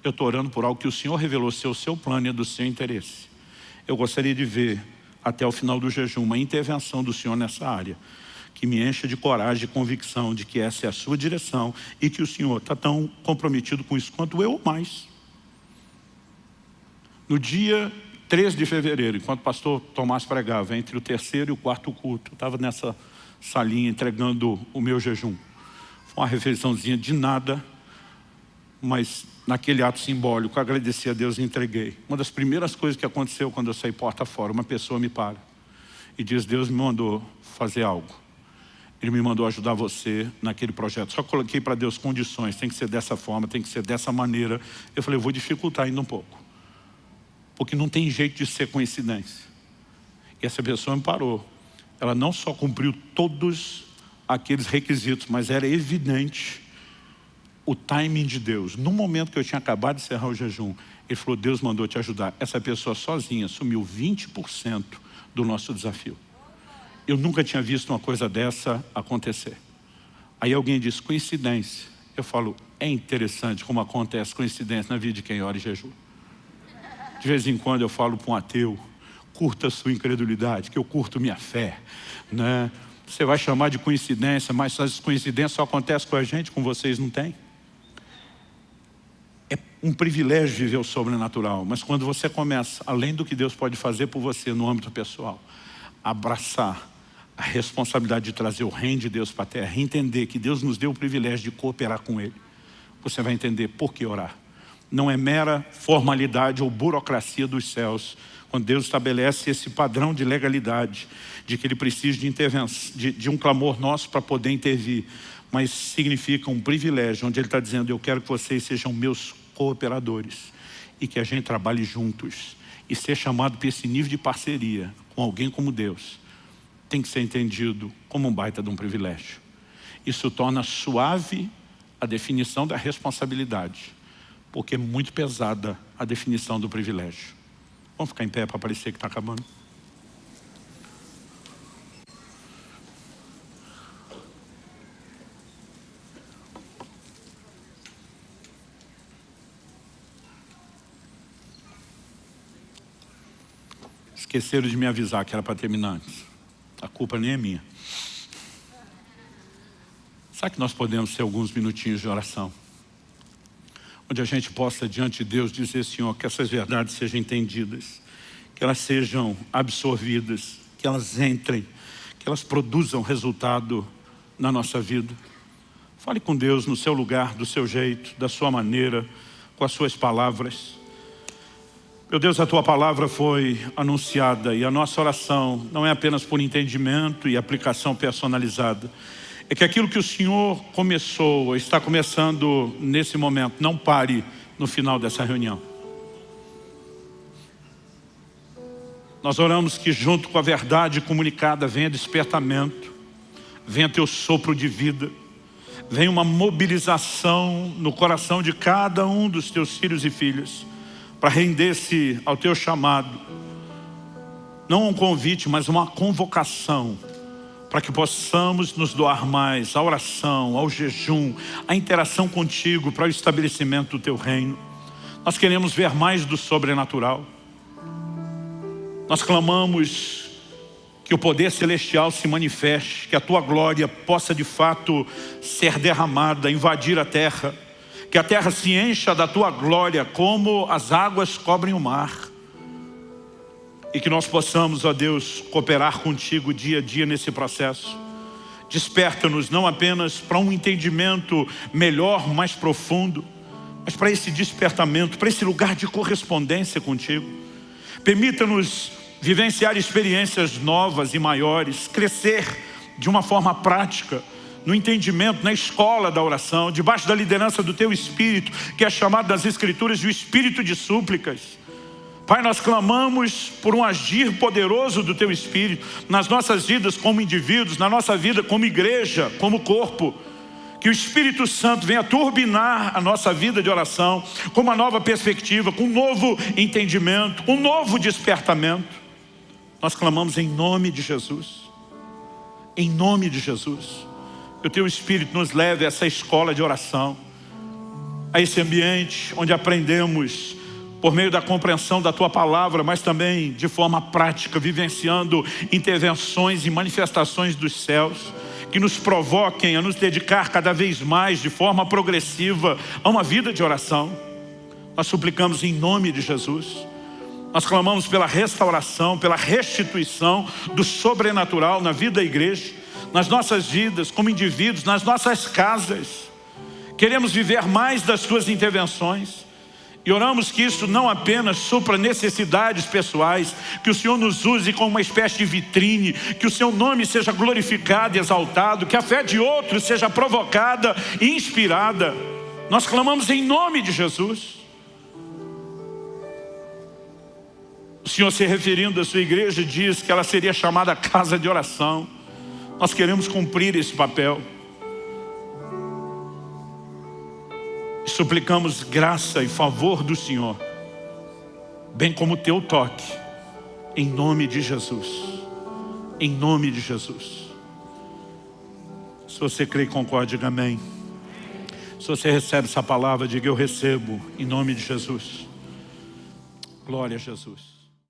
Eu estou orando por algo que o Senhor revelou ser o seu plano e é do seu interesse. Eu gostaria de ver, até o final do jejum, uma intervenção do Senhor nessa área que me encha de coragem e convicção de que essa é a sua direção e que o Senhor está tão comprometido com isso quanto eu mais. No dia 13 de fevereiro, enquanto o pastor Tomás pregava, entre o terceiro e o quarto culto, eu estava nessa salinha entregando o meu jejum. Foi uma refeiçãozinha de nada, mas naquele ato simbólico, agradeci a Deus e entreguei. Uma das primeiras coisas que aconteceu quando eu saí porta fora, uma pessoa me para e diz, Deus me mandou fazer algo. Ele me mandou ajudar você naquele projeto. Só coloquei para Deus condições, tem que ser dessa forma, tem que ser dessa maneira. Eu falei, eu vou dificultar ainda um pouco porque não tem jeito de ser coincidência. E essa pessoa me parou. Ela não só cumpriu todos aqueles requisitos, mas era evidente o timing de Deus. No momento que eu tinha acabado de encerrar o jejum, ele falou, Deus mandou te ajudar. Essa pessoa sozinha assumiu 20% do nosso desafio. Eu nunca tinha visto uma coisa dessa acontecer. Aí alguém diz, coincidência. Eu falo, é interessante como acontece coincidência na vida de quem ora e jejum. De vez em quando eu falo para um ateu, curta sua incredulidade, que eu curto minha fé. Né? Você vai chamar de coincidência, mas essas coincidências só acontecem com a gente, com vocês não tem. Um privilégio viver o sobrenatural, mas quando você começa, além do que Deus pode fazer por você no âmbito pessoal, abraçar a responsabilidade de trazer o reino de Deus para a terra, entender que Deus nos deu o privilégio de cooperar com Ele, você vai entender por que orar não é mera formalidade ou burocracia dos céus. Quando Deus estabelece esse padrão de legalidade, de que Ele precisa de, intervenção, de, de um clamor nosso para poder intervir, mas significa um privilégio, onde Ele está dizendo, eu quero que vocês sejam meus cooperadores e que a gente trabalhe juntos. E ser chamado para esse nível de parceria com alguém como Deus, tem que ser entendido como um baita de um privilégio. Isso torna suave a definição da responsabilidade porque é muito pesada a definição do privilégio. Vamos ficar em pé para parecer que está acabando? Esqueceram de me avisar que era para terminar antes. A culpa nem é minha. Sabe que nós podemos ter alguns minutinhos de oração? onde a gente possa, diante de Deus, dizer, Senhor, que essas verdades sejam entendidas, que elas sejam absorvidas, que elas entrem, que elas produzam resultado na nossa vida. Fale com Deus no seu lugar, do seu jeito, da sua maneira, com as suas palavras. Meu Deus, a Tua palavra foi anunciada e a nossa oração não é apenas por entendimento e aplicação personalizada, é que aquilo que o Senhor começou, está começando nesse momento, não pare no final dessa reunião. Nós oramos que junto com a verdade comunicada venha despertamento, venha teu sopro de vida, venha uma mobilização no coração de cada um dos teus filhos e filhas, para render-se ao teu chamado, não um convite, mas uma convocação para que possamos nos doar mais à oração, ao jejum, à interação contigo para o estabelecimento do teu reino. Nós queremos ver mais do sobrenatural. Nós clamamos que o poder celestial se manifeste, que a tua glória possa de fato ser derramada, invadir a terra, que a terra se encha da tua glória como as águas cobrem o mar. e que nós possamos, ó Deus, cooperar contigo dia a dia nesse processo. Desperta-nos não apenas para um entendimento melhor, mais profundo, mas para esse despertamento, para esse lugar de correspondência contigo. Permita-nos vivenciar experiências novas e maiores, crescer de uma forma prática, no entendimento, na escola da oração, debaixo da liderança do Teu Espírito, que é chamado nas Escrituras de o Espírito de súplicas. Pai, nós clamamos por um agir poderoso do Teu Espírito nas nossas vidas como indivíduos, na nossa vida como igreja, como corpo. Que o Espírito Santo venha turbinar a nossa vida de oração com uma nova perspectiva, com um novo entendimento, um novo despertamento. Nós clamamos em nome de Jesus. Em nome de Jesus. Que o Teu Espírito nos leve a essa escola de oração, a esse ambiente onde aprendemos por meio da compreensão da Tua Palavra, mas também de forma prática, vivenciando intervenções e manifestações dos céus, que nos provoquem a nos dedicar cada vez mais, de forma progressiva, a uma vida de oração. Nós suplicamos em nome de Jesus. Nós clamamos pela restauração, pela restituição do sobrenatural na vida da igreja, nas nossas vidas, como indivíduos, nas nossas casas. Queremos viver mais das Suas intervenções. E oramos que isso não apenas supra necessidades pessoais, que o Senhor nos use como uma espécie de vitrine, que o seu nome seja glorificado e exaltado, que a fé de outros seja provocada e inspirada. Nós clamamos em nome de Jesus. O Senhor se referindo à sua igreja diz que ela seria chamada casa de oração. Nós queremos cumprir esse papel. suplicamos graça e favor do Senhor, bem como o teu toque, em nome de Jesus. Em nome de Jesus. Se você crê e concorda, diga amém. Se você recebe essa palavra, diga eu recebo, em nome de Jesus. Glória a Jesus.